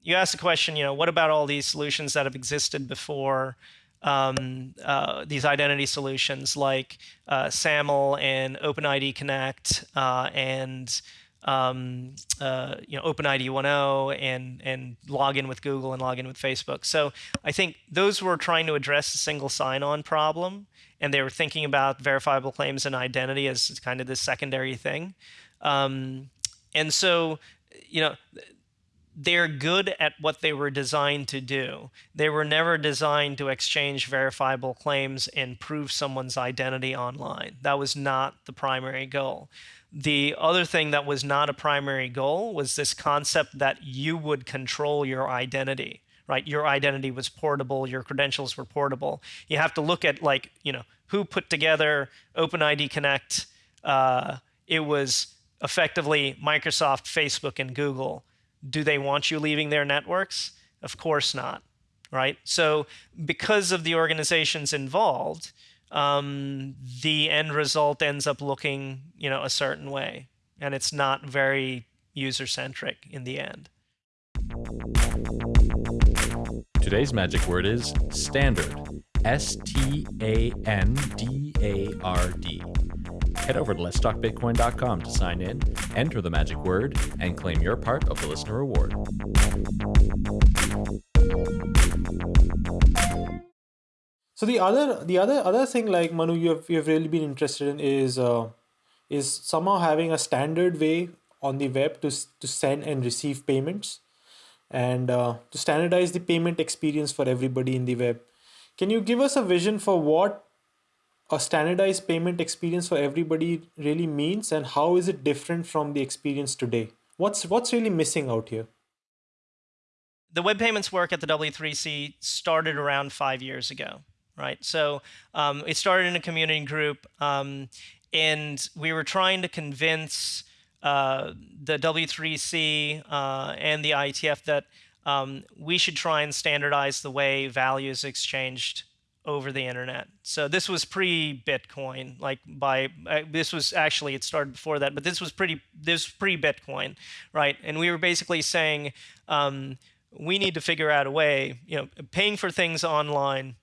You asked the question, you know, what about all these solutions that have existed before? Um, uh, these identity solutions like uh, SAML and OpenID Connect uh, and um, uh, you know OpenID 1.0 and and log in with Google and log in with Facebook. So I think those were trying to address the single sign-on problem, and they were thinking about verifiable claims and identity as kind of this secondary thing. Um, and so you know they're good at what they were designed to do. They were never designed to exchange verifiable claims and prove someone's identity online. That was not the primary goal. The other thing that was not a primary goal was this concept that you would control your identity, right? Your identity was portable, your credentials were portable. You have to look at like, you know, who put together OpenID Connect. Uh, it was effectively Microsoft, Facebook, and Google. Do they want you leaving their networks? Of course not, right? So because of the organizations involved, um, the end result ends up looking, you know, a certain way, and it's not very user-centric in the end. Today's magic word is standard. S T A N D A R D. Head over to letstalkbitcoin.com to sign in, enter the magic word, and claim your part of the listener reward. So the other the other other thing like Manu you have you have really been interested in is uh, is somehow having a standard way on the web to to send and receive payments. and uh, to standardize the payment experience for everybody in the web. Can you give us a vision for what a standardized payment experience for everybody really means and how is it different from the experience today? What's what's really missing out here? The web payments work at the W3C started around five years ago, right? So um, it started in a community group, um, and we were trying to convince uh, the W3C uh, and the IETF that um, we should try and standardize the way value is exchanged over the internet. So this was pre-Bitcoin, like by uh, this was actually it started before that, but this was pretty this pre-Bitcoin, right? And we were basically saying um, we need to figure out a way. You know, paying for things online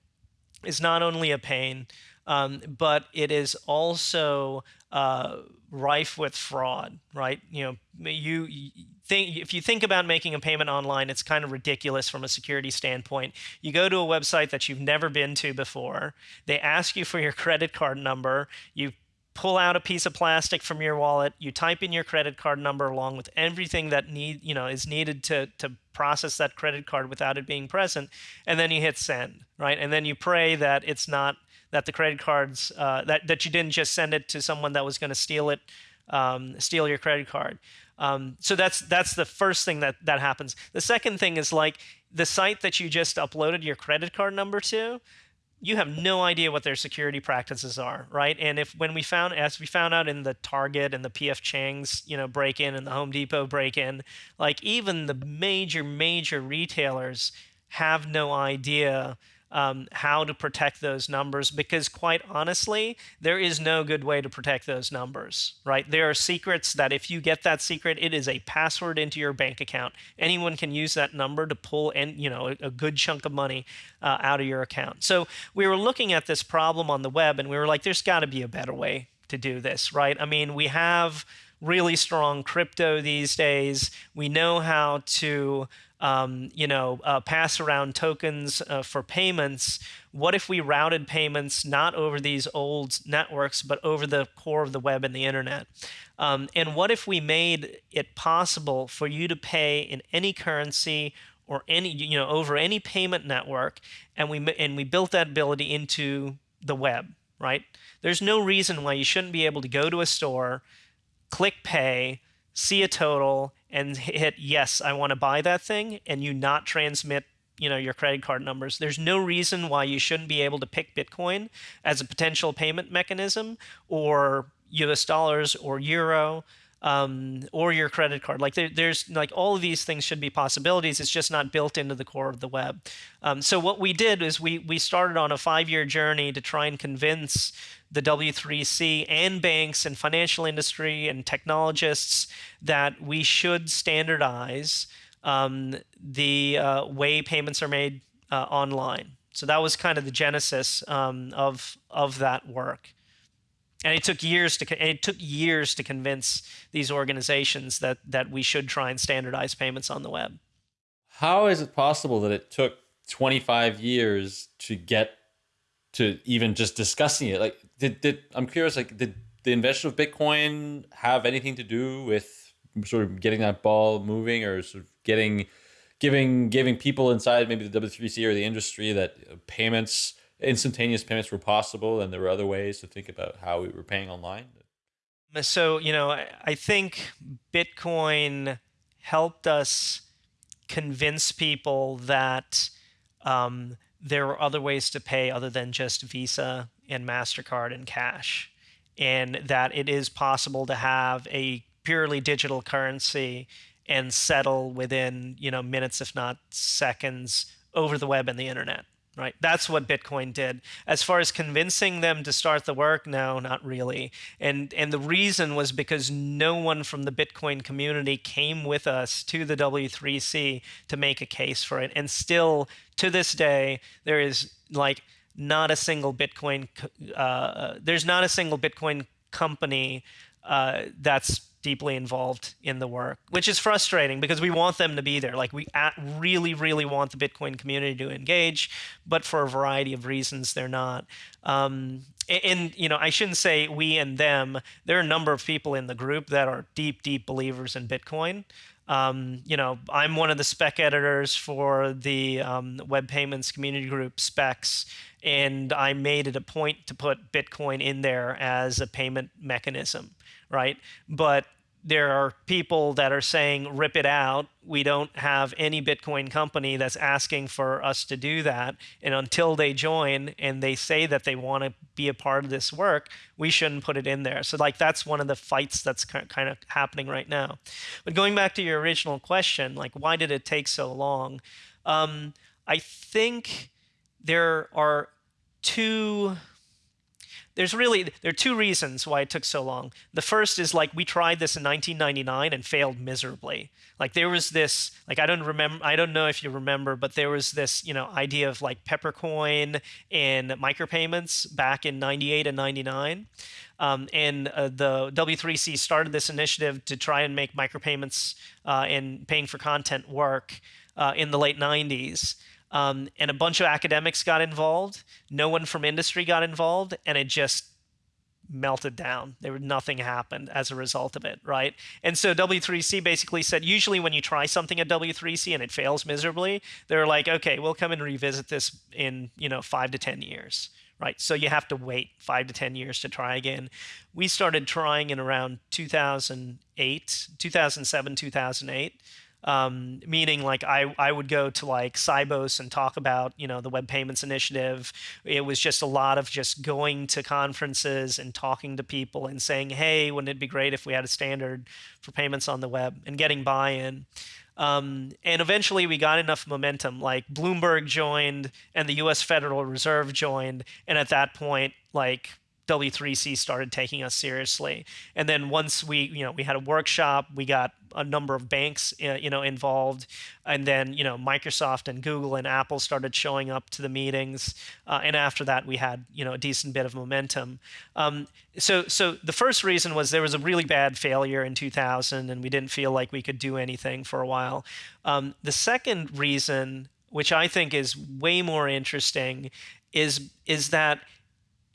is not only a pain, um, but it is also uh, rife with fraud, right? You know, you, you think if you think about making a payment online, it's kind of ridiculous from a security standpoint. You go to a website that you've never been to before. They ask you for your credit card number. You pull out a piece of plastic from your wallet. You type in your credit card number along with everything that need you know is needed to to process that credit card without it being present, and then you hit send, right? And then you pray that it's not that the credit cards uh, that that you didn't just send it to someone that was going to steal it, um, steal your credit card. Um, so that's that's the first thing that that happens. The second thing is like the site that you just uploaded your credit card number to. You have no idea what their security practices are, right? And if when we found, as we found out in the Target and the PF Chang's, you know, break in and the Home Depot break in, like even the major major retailers have no idea um, how to protect those numbers because quite honestly there is no good way to protect those numbers right? There are secrets that if you get that secret it is a password into your bank account. Anyone can use that number to pull and you know a, a good chunk of money uh, out of your account. So we were looking at this problem on the web and we were like there's got to be a better way to do this right? I mean we have really strong crypto these days. We know how to um, you know, uh, pass around tokens uh, for payments. What if we routed payments not over these old networks, but over the core of the web and the internet? Um, and what if we made it possible for you to pay in any currency or any, you know, over any payment network, and we and we built that ability into the web, right? There's no reason why you shouldn't be able to go to a store, click pay, see a total, and hit yes, I want to buy that thing, and you not transmit you know your credit card numbers there's no reason why you shouldn't be able to pick bitcoin as a potential payment mechanism or us dollars or euro um, or your credit card. Like there, there's like all of these things should be possibilities. It's just not built into the core of the web. Um, so what we did is we we started on a five year journey to try and convince the W3C and banks and financial industry and technologists that we should standardize um, the uh, way payments are made uh, online. So that was kind of the genesis um, of of that work and it took years to it took years to convince these organizations that that we should try and standardize payments on the web. How is it possible that it took 25 years to get to even just discussing it? Like, did, did I'm curious, like, did the invention of Bitcoin have anything to do with sort of getting that ball moving, or sort of getting, giving, giving people inside maybe the W3C or the industry that payments instantaneous payments were possible and there were other ways to think about how we were paying online? So, you know, I think Bitcoin helped us convince people that um, there were other ways to pay other than just Visa and MasterCard and cash, and that it is possible to have a purely digital currency and settle within, you know, minutes, if not seconds, over the web and the internet right? That's what Bitcoin did. As far as convincing them to start the work, no, not really. And and the reason was because no one from the Bitcoin community came with us to the W3C to make a case for it. And still to this day, there is like not a single Bitcoin. Uh, there's not a single Bitcoin company uh, that's deeply involved in the work, which is frustrating because we want them to be there. Like we really, really want the Bitcoin community to engage, but for a variety of reasons, they're not. Um, and you know, I shouldn't say we and them. There are a number of people in the group that are deep, deep believers in Bitcoin. Um, you know, I'm one of the spec editors for the um, Web Payments Community Group specs, and I made it a point to put Bitcoin in there as a payment mechanism, right? But there are people that are saying rip it out. We don't have any bitcoin company that's asking for us to do that. And until they join and they say that they want to be a part of this work we shouldn't put it in there. So like that's one of the fights that's kind of happening right now. But going back to your original question like why did it take so long? Um, i think there are two there's really there are two reasons why it took so long. The first is like we tried this in 1999 and failed miserably. Like there was this like I don't remember I don't know if you remember, but there was this you know idea of like Peppercoin and micropayments back in 98 and 99. Um, and uh, the W3C started this initiative to try and make micropayments uh, and paying for content work uh, in the late 90s. Um, and a bunch of academics got involved. No one from industry got involved, and it just melted down. There was nothing happened as a result of it, right? And so W3C basically said usually when you try something at W3C and it fails miserably, they're like, okay, we'll come and revisit this in you know five to ten years, right? So you have to wait five to ten years to try again. We started trying in around 2008, 2007, 2008 um, meaning like I, I would go to like Sibos and talk about you know the web payments initiative. It was just a lot of just going to conferences and talking to people and saying hey wouldn't it be great if we had a standard for payments on the web? and getting buy-in. Um, and eventually we got enough momentum like bloomberg joined and the us federal reserve joined. And at that point like W3C started taking us seriously. And then once we, you know, we had a workshop, we got a number of banks, uh, you know, involved, and then you know Microsoft and Google and Apple started showing up to the meetings, uh, and after that we had you know a decent bit of momentum. Um, so, so the first reason was there was a really bad failure in 2000, and we didn't feel like we could do anything for a while. Um, the second reason, which I think is way more interesting, is is that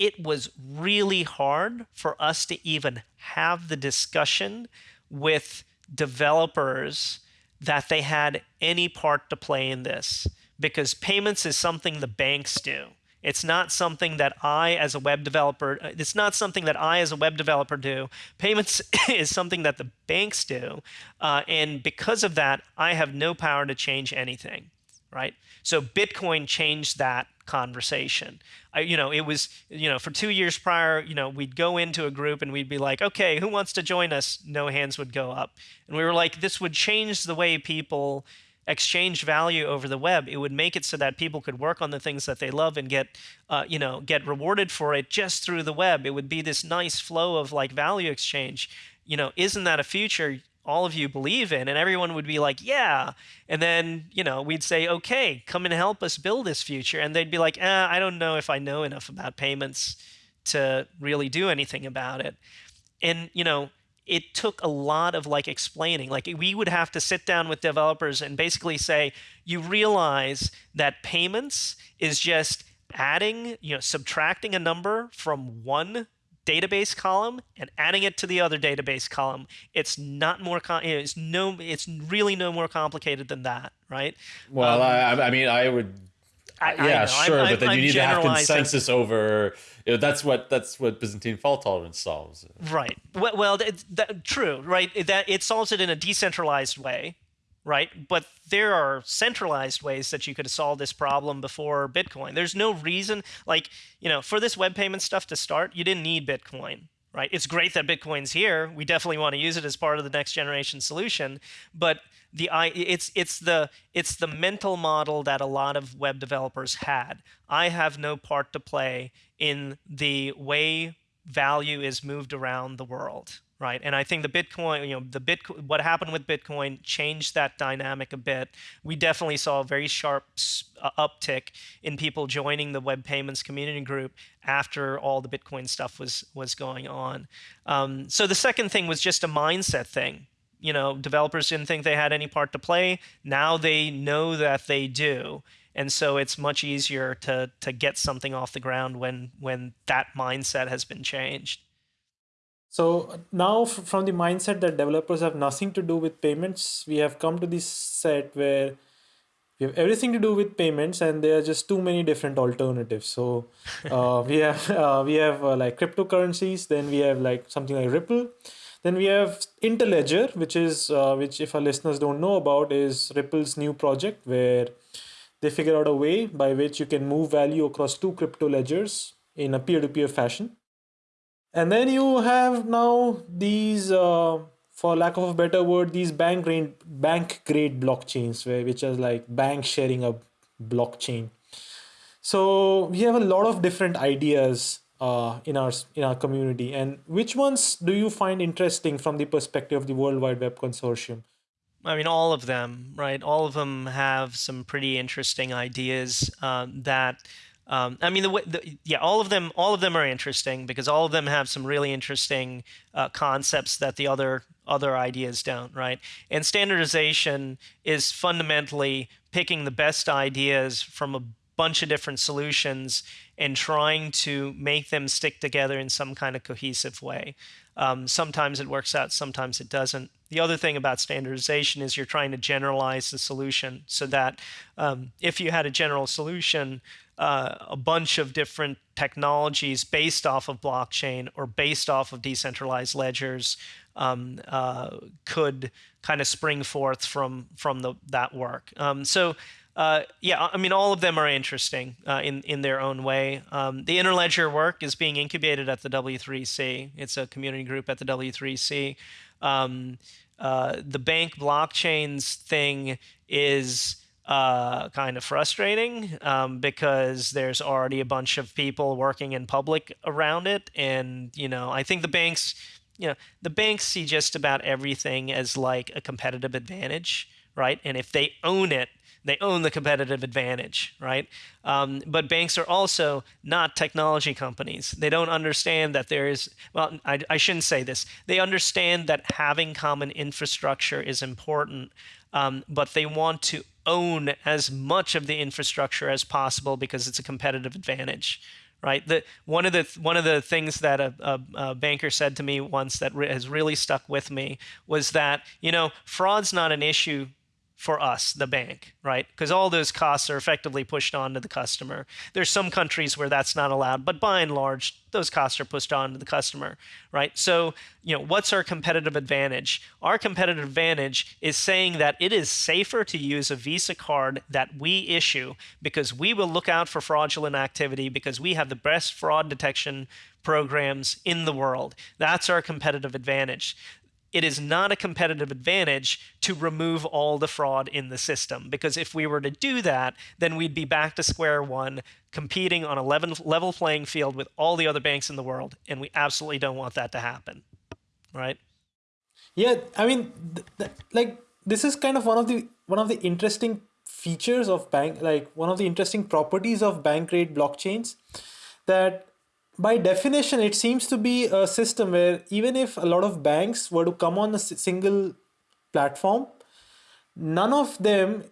it was really hard for us to even have the discussion with developers that they had any part to play in this because payments is something the banks do. It's not something that I as a web developer it's not something that I as a web developer do. Payments [coughs] is something that the banks do. Uh, and because of that, I have no power to change anything, right? So Bitcoin changed that conversation. I, you know, it was, you know, for two years prior, you know, we'd go into a group and we'd be like, okay, who wants to join us? No hands would go up. And we were like, this would change the way people exchange value over the web. It would make it so that people could work on the things that they love and get, uh, you know, get rewarded for it just through the web. It would be this nice flow of like value exchange. You know, isn't that a future? All of you believe in and everyone would be like yeah. And then you know we'd say okay come and help us build this future. And they'd be like eh, i don't know if i know enough about payments to really do anything about it. And you know it took a lot of like explaining. Like we would have to sit down with developers and basically say you realize that payments is just adding you know subtracting a number from one database column and adding it to the other database column. It's not more. it's no. It's really no more complicated than that, right? Well, um, I, I mean, I would. I, yeah, I sure, I'm, but then I'm, you need to have consensus over. You know, that's what that's what Byzantine fault tolerance solves. Right. Well, well that, that, true. Right. That it solves it in a decentralized way, right? But there are centralized ways that you could solve this problem before Bitcoin. There's no reason, like, you know, for this web payment stuff to start, you didn't need Bitcoin, right? It's great that Bitcoin's here. We definitely want to use it as part of the next generation solution, but the it's it's the it's the mental model that a lot of web developers had. I have no part to play in the way value is moved around the world right? And I think the Bitcoin, you know, the bit what happened with Bitcoin changed that dynamic a bit. We definitely saw a very sharp uh, uptick in people joining the web payments community group after all the Bitcoin stuff was was going on. Um, so the second thing was just a mindset thing. You know, developers didn't think they had any part to play. Now they know that they do. And so it's much easier to to get something off the ground when when that mindset has been changed. So now, from the mindset that developers have nothing to do with payments, we have come to this set where we have everything to do with payments, and there are just too many different alternatives. So [laughs] uh, we have uh, we have uh, like cryptocurrencies, then we have like something like Ripple, then we have Interledger, which is uh, which if our listeners don't know about, is Ripple's new project where they figure out a way by which you can move value across two crypto ledgers in a peer-to-peer fashion and then you have now these uh, for lack of a better word these bank grade bank grade blockchains where which is like bank sharing a blockchain. So we have a lot of different ideas uh, in our in our community. And which ones do you find interesting from the perspective of the world wide web consortium? I mean, all of them, right? All of them have some pretty interesting ideas um, that um, I mean, the, the, yeah, all of them, all of them are interesting because all of them have some really interesting uh, concepts that the other other ideas don't, right? And standardization is fundamentally picking the best ideas from a bunch of different solutions and trying to make them stick together in some kind of cohesive way. Um, sometimes it works out, sometimes it doesn't. The other thing about standardization is you're trying to generalize the solution so that um, if you had a general solution, uh, a bunch of different technologies based off of blockchain or based off of decentralized ledgers um, uh, could kind of spring forth from from the, that work. Um, so uh, yeah, I mean, all of them are interesting uh, in in their own way. Um, the Interledger work is being incubated at the W3C. It's a community group at the W3C. Um, uh, the bank blockchains thing is uh, kind of frustrating um, because there's already a bunch of people working in public around it, and you know, I think the banks, you know, the banks see just about everything as like a competitive advantage, right? And if they own it, they own the competitive advantage, right? Um, but banks are also not technology companies. They don't understand that there is, well, I, I shouldn't say this. They understand that having common infrastructure is important, um, but they want to own as much of the infrastructure as possible because it's a competitive advantage right? The one of the one of the things that a, a, a banker said to me once that re- has really stuck with me was that you know fraud's not an issue for us, the bank, right? Because all those costs are effectively pushed on to the customer. There's some countries where that's not allowed, but by and large, those costs are pushed on to the customer, right? So, you know, what's our competitive advantage? Our competitive advantage is saying that it is safer to use a Visa card that we issue because we will look out for fraudulent activity because we have the best fraud detection programs in the world. That's our competitive advantage it is not a competitive advantage to remove all the fraud in the system. Because if we were to do that, then we'd be back to square one, competing on a level playing field with all the other banks in the world. And we absolutely don't want that to happen. Right? Yeah, I mean, th- th- like this is kind of one of the one of the interesting features of bank, like one of the interesting properties of bank grade blockchains, that by definition, it seems to be a system where even if a lot of banks were to come on a single platform, none of them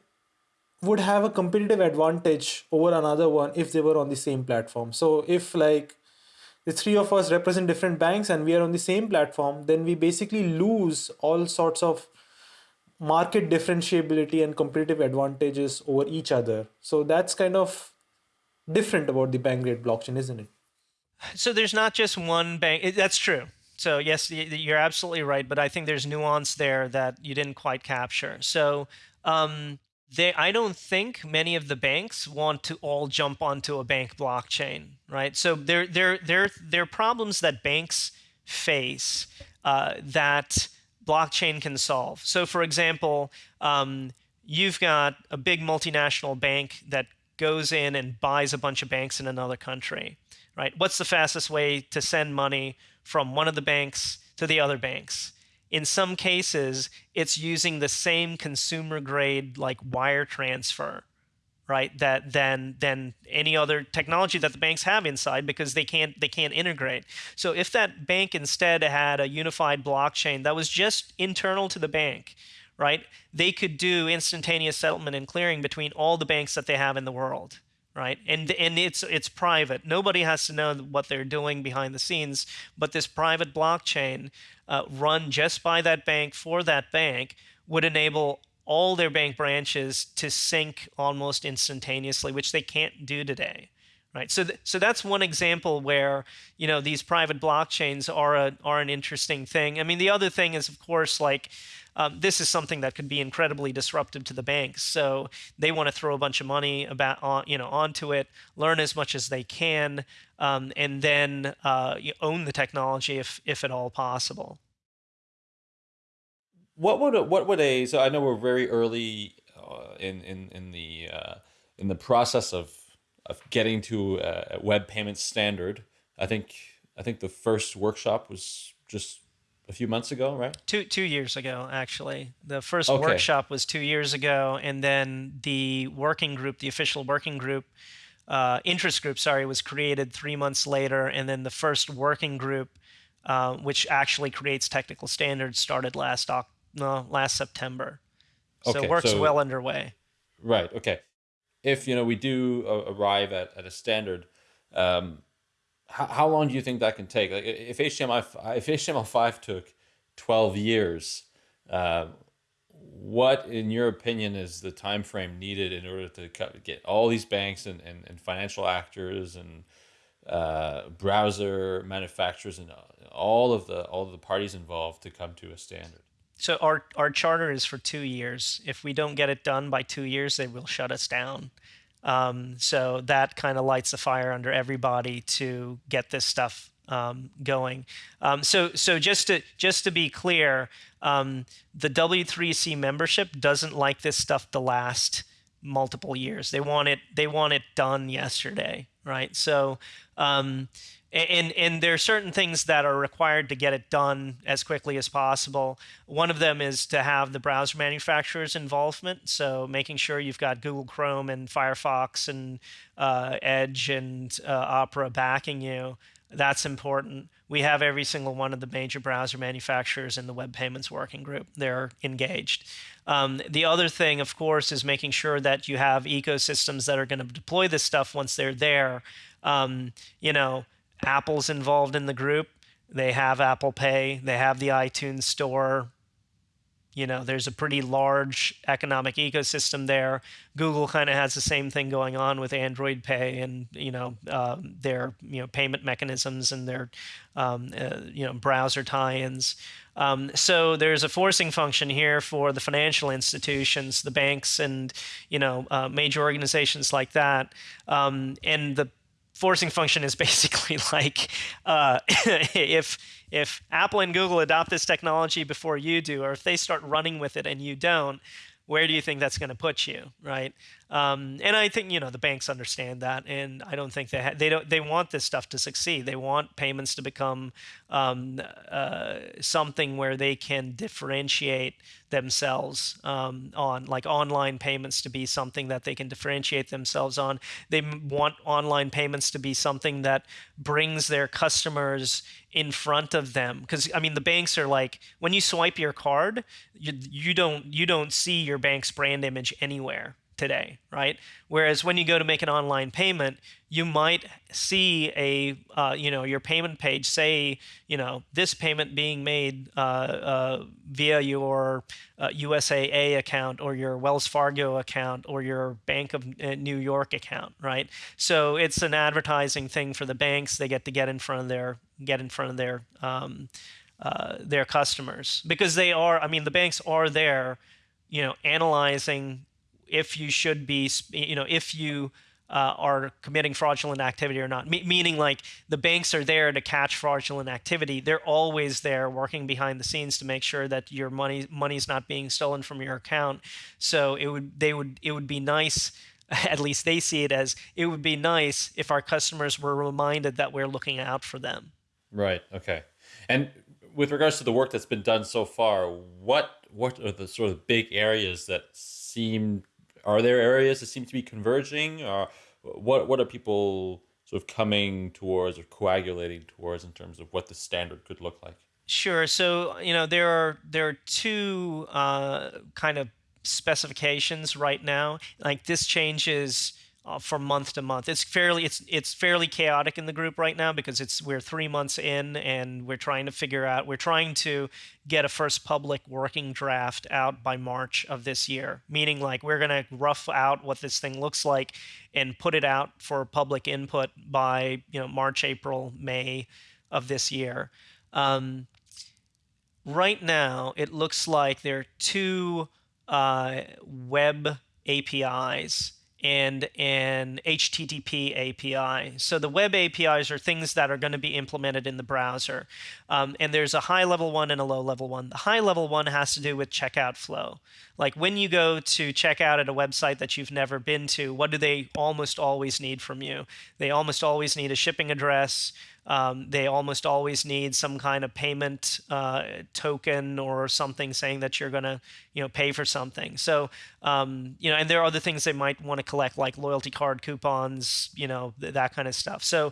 would have a competitive advantage over another one if they were on the same platform. So if like the three of us represent different banks and we are on the same platform, then we basically lose all sorts of market differentiability and competitive advantages over each other. So that's kind of different about the bank grade blockchain, isn't it? So there's not just one bank. That's true. So yes, you're absolutely right. But I think there's nuance there that you didn't quite capture. So um, they, I don't think many of the banks want to all jump onto a bank blockchain, right? So there, there, there, there are problems that banks face uh, that blockchain can solve. So, for example, um, you've got a big multinational bank that goes in and buys a bunch of banks in another country right? What's the fastest way to send money from one of the banks to the other banks? In some cases, it's using the same consumer grade like wire transfer, right? That than than any other technology that the banks have inside because they can't they can't integrate. So if that bank instead had a unified blockchain that was just internal to the bank, right? They could do instantaneous settlement and clearing between all the banks that they have in the world right? And and it's it's private. Nobody has to know what they're doing behind the scenes. But this private blockchain, uh, run just by that bank for that bank, would enable all their bank branches to sync almost instantaneously, which they can't do today right so th- so that's one example where you know these private blockchains are a are an interesting thing i mean the other thing is of course like um, this is something that could be incredibly disruptive to the banks so they want to throw a bunch of money about on you know onto it learn as much as they can um, and then uh, own the technology if if at all possible what would a, what would a so i know we're very early uh, in in in the uh, in the process of of getting to a web payment standard. I think I think the first workshop was just a few months ago, right? Two two years ago, actually. The first okay. workshop was two years ago, and then the working group, the official working group, uh, interest group, sorry, was created three months later, and then the first working group, uh, which actually creates technical standards, started last no, last September. So okay, work's so, well underway. Right. Okay if you know we do arrive at, at a standard, um, how, how long do you think that can take? Like if HTML if HTML5 took 12 years, uh, what in your opinion is the time frame needed in order to get all these banks and, and, and financial actors and uh, browser manufacturers and all of the all of the parties involved to come to a standard? so our our charter is for two years. If we don't get it done by two years, they will shut us down. Um, so that kind of lights the fire under everybody to get this stuff um, going. Um, so so just to just to be clear, um, the W3C membership doesn't like this stuff to last multiple years. They want it they want it done yesterday, right? So um, and and there are certain things that are required to get it done as quickly as possible. One of them is to have the browser manufacturers' involvement. So making sure you've got Google Chrome and Firefox and uh, Edge and uh, Opera backing you. That's important. We have every single one of the major browser manufacturers in the Web Payments Working Group. They're engaged. Um, the other thing, of course, is making sure that you have ecosystems that are going to deploy this stuff once they're there. Um, you know Apple's involved in the group. They have Apple Pay, they have the iTunes Store. You know, there's a pretty large economic ecosystem there. Google kind of has the same thing going on with Android Pay and you know um, their you know payment mechanisms and their um, uh, you know browser tie-ins. Um, so there's a forcing function here for the financial institutions, the banks, and you know uh, major organizations like that. Um, and the forcing function is [laughs] basically like uh, [laughs] if if Apple and Google adopt this technology before you do, or if they start running with it and you don't, where do you think that's going to put you, right? Um, and I think you know the banks understand that, and I don't think they ha- they don't they want this stuff to succeed. They want payments to become um, uh, something where they can differentiate themselves um, on, like online payments to be something that they can differentiate themselves on. They want online payments to be something that brings their customers in front of them because i mean the banks are like when you swipe your card you, you don't you don't see your bank's brand image anywhere today, right? Whereas when you go to make an online payment, you might see a, uh, you know, your payment page say, you know, this payment being made uh, uh, via your USAA uh, account or your Wells Fargo account or your Bank of uh, New York account, right? So it's an advertising thing for the banks. They get to get in front of their get in front of their um, uh, their customers because they are. I mean, the banks are there, you know, analyzing if you should be, you know, if you uh, are committing fraudulent activity or not. Me- meaning, like the banks are there to catch fraudulent activity. They're always there working behind the scenes to make sure that your money money's not being stolen from your account. So it would they would it would be nice. [laughs] At least they see it as it would be nice if our customers were reminded that we're looking out for them. Right. Okay. And with regards to the work that's been done so far, what what are the sort of big areas that seem are there areas that seem to be converging? Or what what are people sort of coming towards or coagulating towards in terms of what the standard could look like? Sure. So you know there are there are two uh, kind of specifications right now. Like this changes uh, from month to month. It's fairly it's it's fairly chaotic in the group right now because it's we're three months in and we're trying to figure out we're trying to get a first public working draft out by March of this year. Meaning like we're gonna rough out what this thing looks like and put it out for public input by you know March, April, May of this year. Um, right now, it looks like there are two uh, web APIs and an HTTP API. So the web APIs are things that are going to be implemented in the browser. Um, and there's a high level one and a low level one. The high level one has to do with checkout flow. Like when you go to check out at a website that you've never been to, what do they almost always need from you? They almost always need a shipping address, um, they almost always need some kind of payment uh, token or something saying that you're going to, you know, pay for something. So, um, you know, and there are other things they might want to collect, like loyalty card coupons, you know, th- that kind of stuff. So,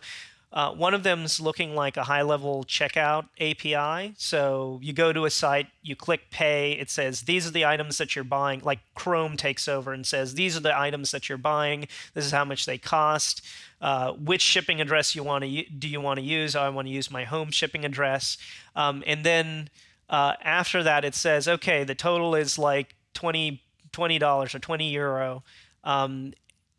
uh, one of them's looking like a high level checkout API. So you go to a site, you click pay, it says these are the items that you're buying. Like Chrome takes over and says these are the items that you're buying. This is how much they cost. Uh, which shipping address you want to do you want to use? Oh, I want to use my home shipping address. Um, and then uh, after that, it says okay, the total is like 20 dollars or 20 euro. Um,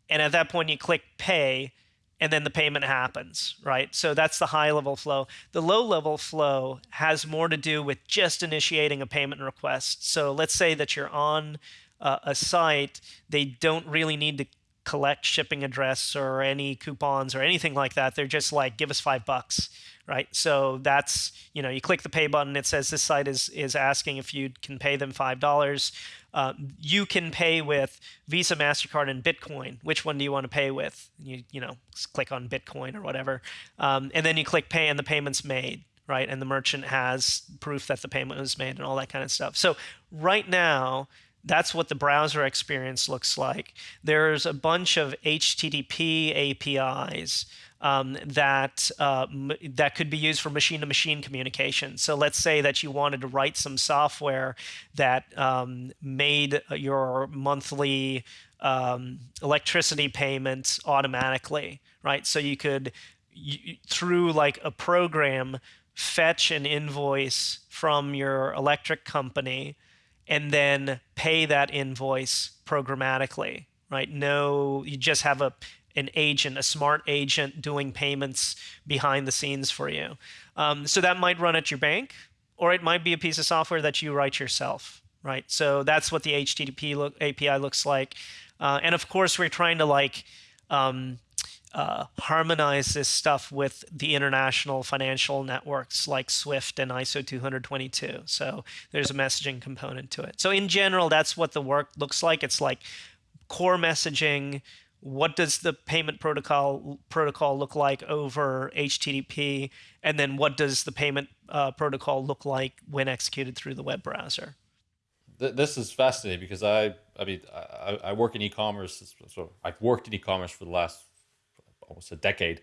and at that point, you click pay and then the payment happens, right? So that's the high level flow. The low level flow has more to do with just initiating a payment request. So let's say that you're on uh, a site, they don't really need to collect shipping address or any coupons or anything like that. They're just like, give us five bucks, right? So that's, you know, you click the pay button, it says this site is, is asking if you can pay them $5. Uh, you can pay with Visa, MasterCard, and Bitcoin. Which one do you want to pay with? You, you know, click on Bitcoin or whatever. Um, and then you click pay and the payment's made, right? And the merchant has proof that the payment was made and all that kind of stuff. So right now, that's what the browser experience looks like. There's a bunch of HTTP APIs um, that uh, that could be used for machine-to-machine communication. So let's say that you wanted to write some software that um, made your monthly um, electricity payments automatically, right? So you could through like a program fetch an invoice from your electric company and then pay that invoice programmatically right no you just have a an agent, a smart agent doing payments behind the scenes for you. Um, so that might run at your bank, or it might be a piece of software that you write yourself, right? So that's what the HTTP look, API looks like. Uh, and of course, we're trying to like um, uh, harmonize this stuff with the international financial networks like Swift and ISO 222. So there's a messaging component to it. So in general, that's what the work looks like. It's like core messaging what does the payment protocol protocol look like over HTTP, and then what does the payment uh, protocol look like when executed through the web browser? This is fascinating because I, I mean, I, I work in e-commerce. So I've worked in e-commerce for the last almost a decade,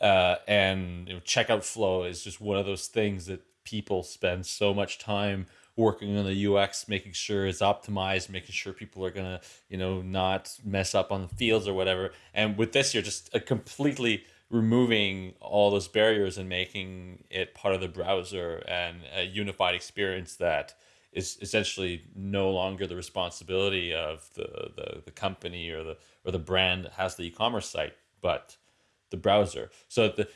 uh, and you know, checkout flow is just one of those things that people spend so much time working on the UX, making sure it's optimized, making sure people are gonna, you know, not mess up on the fields or whatever. And with this, you're just uh, completely removing all those barriers and making it part of the browser and a unified experience that is essentially no longer the responsibility of the, the, the company or the or the brand that has the e-commerce site, but the browser. So the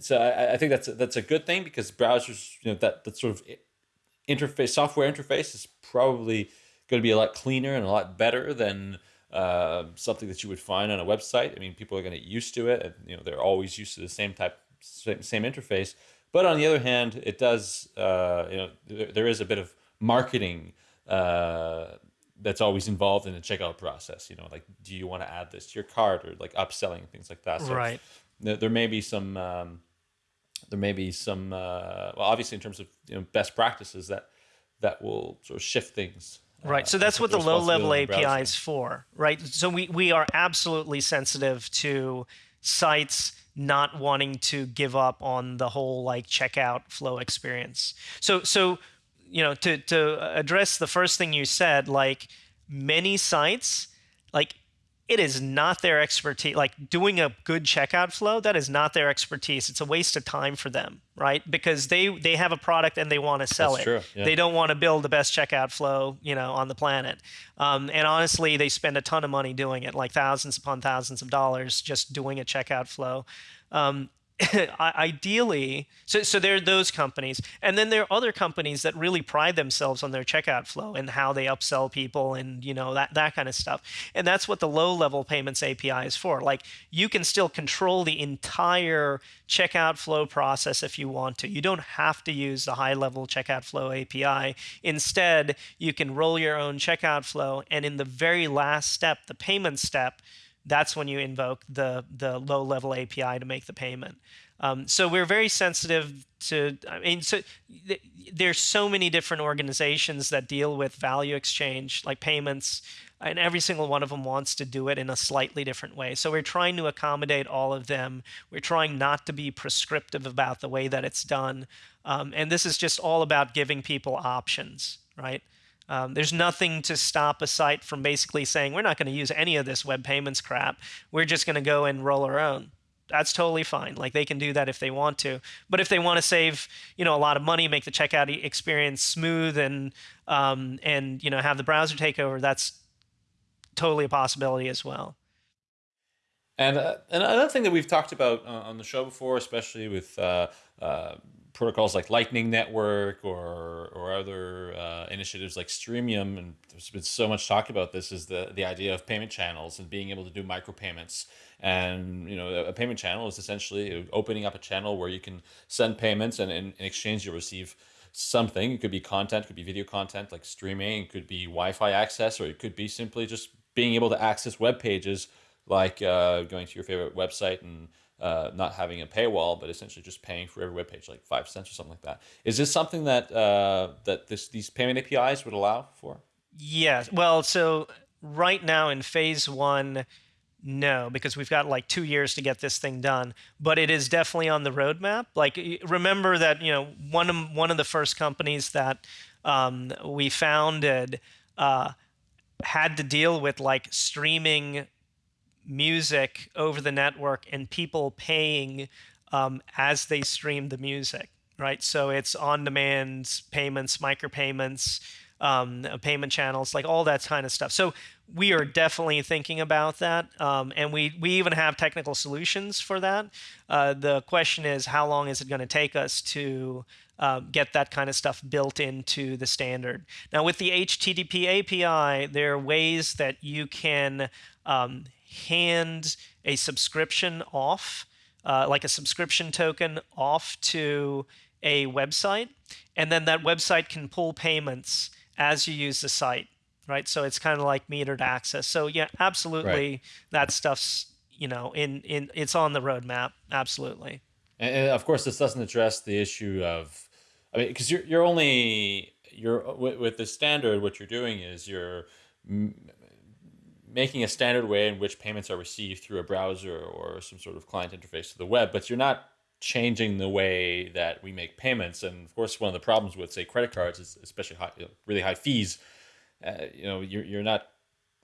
so I, I think that's a, that's a good thing because browsers you know that that sort of interface software interface is probably going to be a lot cleaner and a lot better than uh, something that you would find on a website. I mean, people are going to get used to it, and you know they're always used to the same type, same, same interface. But on the other hand, it does, uh, you know, there, there is a bit of marketing uh, that's always involved in the checkout process. You know, like do you want to add this to your cart or like upselling things like that. So right. There, there may be some. Um, there may be some uh, well obviously in terms of you know best practices that that will sort of shift things uh, right so that's what the low level api is for right so we we are absolutely sensitive to sites not wanting to give up on the whole like checkout flow experience so so you know to to address the first thing you said like many sites like it is not their expertise like doing a good checkout flow that is not their expertise. It's a waste of time for them right? Because they they have a product and they want to sell That's it. yeah. they don't want to build the best checkout flow you know on the planet. Um, and honestly they spend a ton of money doing it like thousands upon thousands of dollars just doing a checkout flow. Um, [laughs] ideally, so so there are those companies, and then there are other companies that really pride themselves on their checkout flow and how they upsell people and you know that that kind of stuff. And that's what the low level payments API is for. Like you can still control the entire checkout flow process if you want to. You don't have to use the high level checkout flow API. Instead, you can roll your own checkout flow, and in the very last step, the payment step that's when you invoke the the low level API to make the payment. Um, so we're very sensitive to. I mean, so th- there's so many different organizations that deal with value exchange, like payments, and every single one of them wants to do it in a slightly different way. So we're trying to accommodate all of them. We're trying not to be prescriptive about the way that it's done, um, and this is just all about giving people options, right? Um, there's nothing to stop a site from basically saying we're not going to use any of this web payments crap. We're just going to go and roll our own. That's totally fine. Like they can do that if they want to. But if they want to save, you know, a lot of money, make the checkout experience smooth, and um, and you know have the browser take over, that's totally a possibility as well. And uh, another thing that we've talked about uh, on the show before, especially with uh, uh protocols like Lightning Network or or other uh, initiatives like Streamium, and there's been so much talk about this, is the the idea of payment channels and being able to do micropayments. And you know, a payment channel is essentially opening up a channel where you can send payments, and in, in exchange you'll receive something. It could be content, it could be video content like streaming, it could be Wi-Fi access, or it could be simply just being able to access web pages like uh, going to your favorite website and uh, not having a paywall, but essentially just paying for every web page, like five cents or something like that. Is this something that uh, that this these payment APIs would allow for? Yeah. Well, so right now in phase one, no, because we've got like two years to get this thing done. But it is definitely on the roadmap. Like remember that you know one of one of the first companies that um, we founded uh, had to deal with like streaming music over the network and people paying um, as they stream the music, right? So it's on-demand payments, micropayments, um, payment channels, like all that kind of stuff. So we are definitely thinking about that, um, and we we even have technical solutions for that. Uh, the question is, how long is it going to take us to uh, get that kind of stuff built into the standard? Now, with the HTTP API, there are ways that you can um, hand a subscription off, uh, like a subscription token off to a website, and then that website can pull payments as you use the site, right? So it's kind of like metered access. So yeah, absolutely, right. that stuff's you know in in it's on the roadmap, absolutely. And, and of course, this doesn't address the issue of, I mean, because you're you're only you're with, with the standard, what you're doing is you're making a standard way in which payments are received through a browser or some sort of client interface to the web, but you're not changing the way that we make payments. And of course, one of the problems with say credit cards is especially high, really high fees. Uh, you know, you're you're not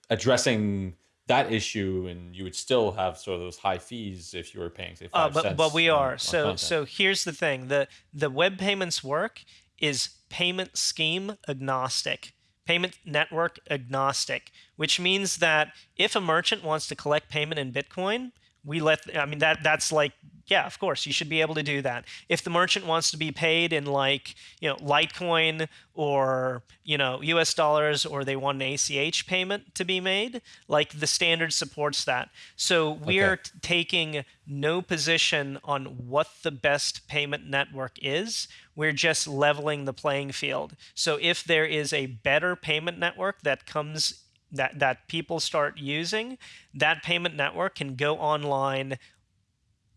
addressing that issue, and you would still have sort of those high fees if you were paying say uh, five uh, but, cents. But we are on so so. Here's the thing: the the web payments work is payment scheme agnostic payment network agnostic, which means that if a merchant wants to collect payment in Bitcoin, we let i mean that that's like yeah of course you should be able to do that if the merchant wants to be paid in like you know litecoin or you know us dollars or they want an ach payment to be made like the standard supports that so we're okay. taking no position on what the best payment network is we're just leveling the playing field. So if there is a better payment network that comes that that people start using, that payment network can go online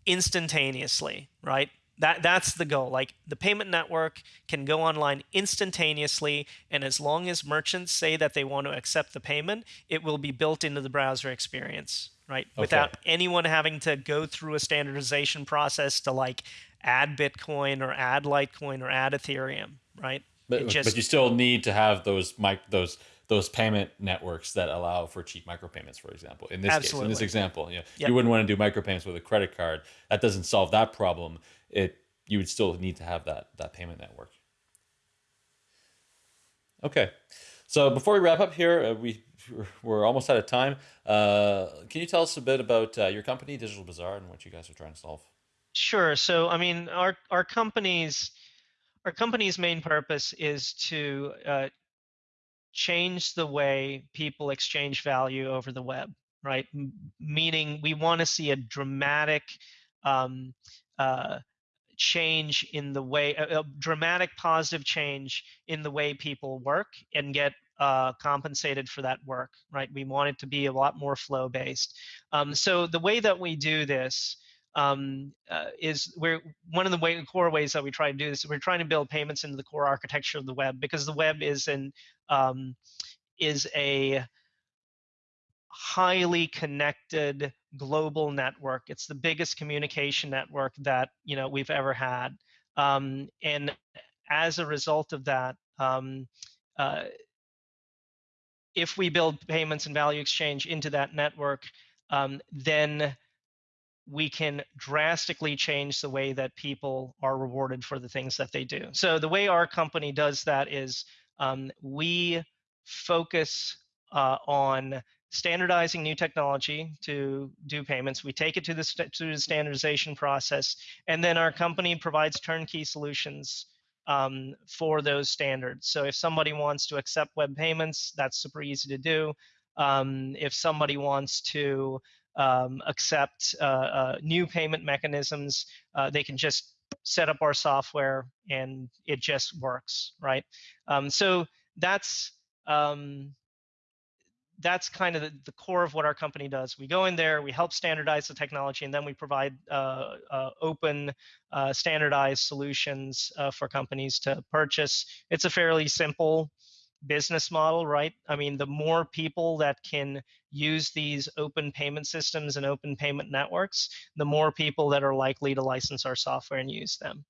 instantaneously, right? That that's the goal. Like the payment network can go online instantaneously, and as long as merchants say that they want to accept the payment, it will be built into the browser experience, right? Okay. Without anyone having to go through a standardization process to like add Bitcoin or add Litecoin or add Ethereum, right? But, just, but you still need to have those mic those those payment networks that allow for cheap micropayments, for example. In this Absolutely. case, in this example, you, know, Yep. you wouldn't want to do micropayments with a credit card. That doesn't solve that problem. It you would still need to have that that payment network. Okay, so before we wrap up here, uh, we we're almost out of time. Uh, can you tell us a bit about uh, your company, Digital Bazaar, and what you guys are trying to solve? Sure. So, I mean, our our company's our company's main purpose is to uh, change the way people exchange value over the web, right? M- meaning, we want to see a dramatic um, uh, change in the way, a, a dramatic positive change in the way people work and get uh, compensated for that work, right? We want it to be a lot more flow based. Um, so the way that we do this um, uh, is we're one of the way, core ways that we try to do this. We're trying to build payments into the core architecture of the web because the web is an um, is a highly connected global network. It's the biggest communication network that you know we've ever had, um, and as a result of that, um, uh, if we build payments and value exchange into that network, um, then we can drastically change the way that people are rewarded for the things that they do. So the way our company does that is um, we focus uh, on standardizing new technology to do payments. We take it to the, st- to the standardization process, and then our company provides turnkey solutions um, for those standards. So if somebody wants to accept web payments, that's super easy to do. Um, if somebody wants to um, accept uh, uh, new payment mechanisms, uh, they can just set up our software and it just works, right? Um, so that's um, that's kind of the, the, core of what our company does. We go in there, we help standardize the technology, and then we provide uh, uh, open, uh, standardized solutions uh, for companies to purchase. It's a fairly simple business model, right? I mean, the more people that can use these open payment systems and open payment networks, the more people that are likely to license our software and use them.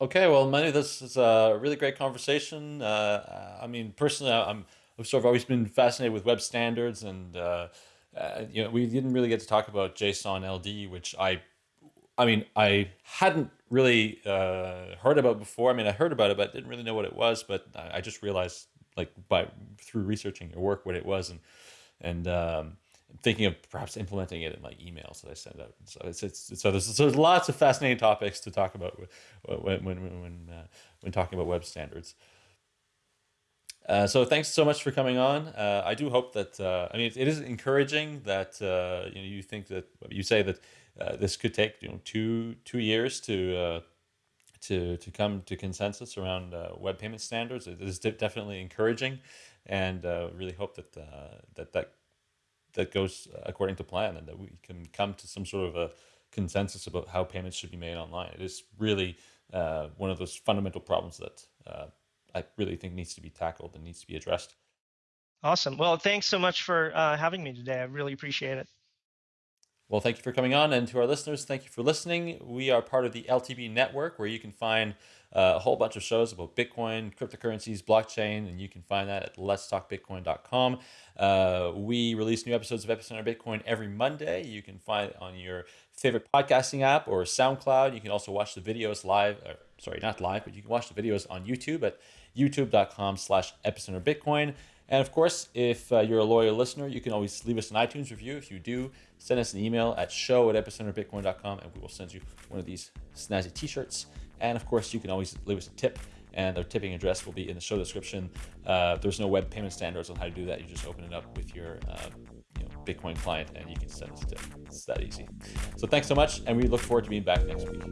Okay, well, Manu, this is a really great conversation. Uh, I mean, personally, I'm I've sort of always been fascinated with web standards, and uh, uh, you know, we didn't really get to talk about JSON LD, which I, I mean, I hadn't really uh, heard about before. I mean, I heard about it, but didn't really know what it was. But I just realized, like, by through researching your work, what it was, and and um, thinking of perhaps implementing it in my emails that I send out. So it's, it's so there's, so there's lots of fascinating topics to talk about when when when when, uh, when talking about web standards. Uh, so thanks so much for coming on. Uh, I do hope that uh, I mean it, it is encouraging that uh, you know you think that you say that uh, this could take you know two two years to uh, to to come to consensus around web payment standards. It is definitely encouraging, and really hope that that that that goes according to plan and that we can come to some sort of a consensus about how payments should be made online. It is really one of those fundamental problems that I really think needs to be tackled and needs to be addressed. Awesome. Well, thanks so much for uh, having me today. I really appreciate it. Well, thank you for coming on. And to our listeners, thank you for listening. We are part of the LTB network where you can find uh, a whole bunch of shows about Bitcoin, cryptocurrencies, blockchain, and you can find that at letstalkbitcoin.com. Uh, we release new episodes of Epicenter Bitcoin every Monday. You can find it on your favorite podcasting app or SoundCloud. You can also watch the videos live, or, sorry, not live, but you can watch the videos on YouTube at youtube.com slash epicenter Bitcoin. And of course, if uh, you're a loyal listener, you can always leave us an iTunes review. If you do, send us an email at show at epicenterbitcoin.com and we will send you one of these snazzy t-shirts. And of course, you can always leave us a tip and our tipping address will be in the show description. Uh, there's no web payment standards on how to do that. You just open it up with your uh, you know, Bitcoin client and you can send us a tip. It's that easy. So thanks so much, and we look forward to being back next week.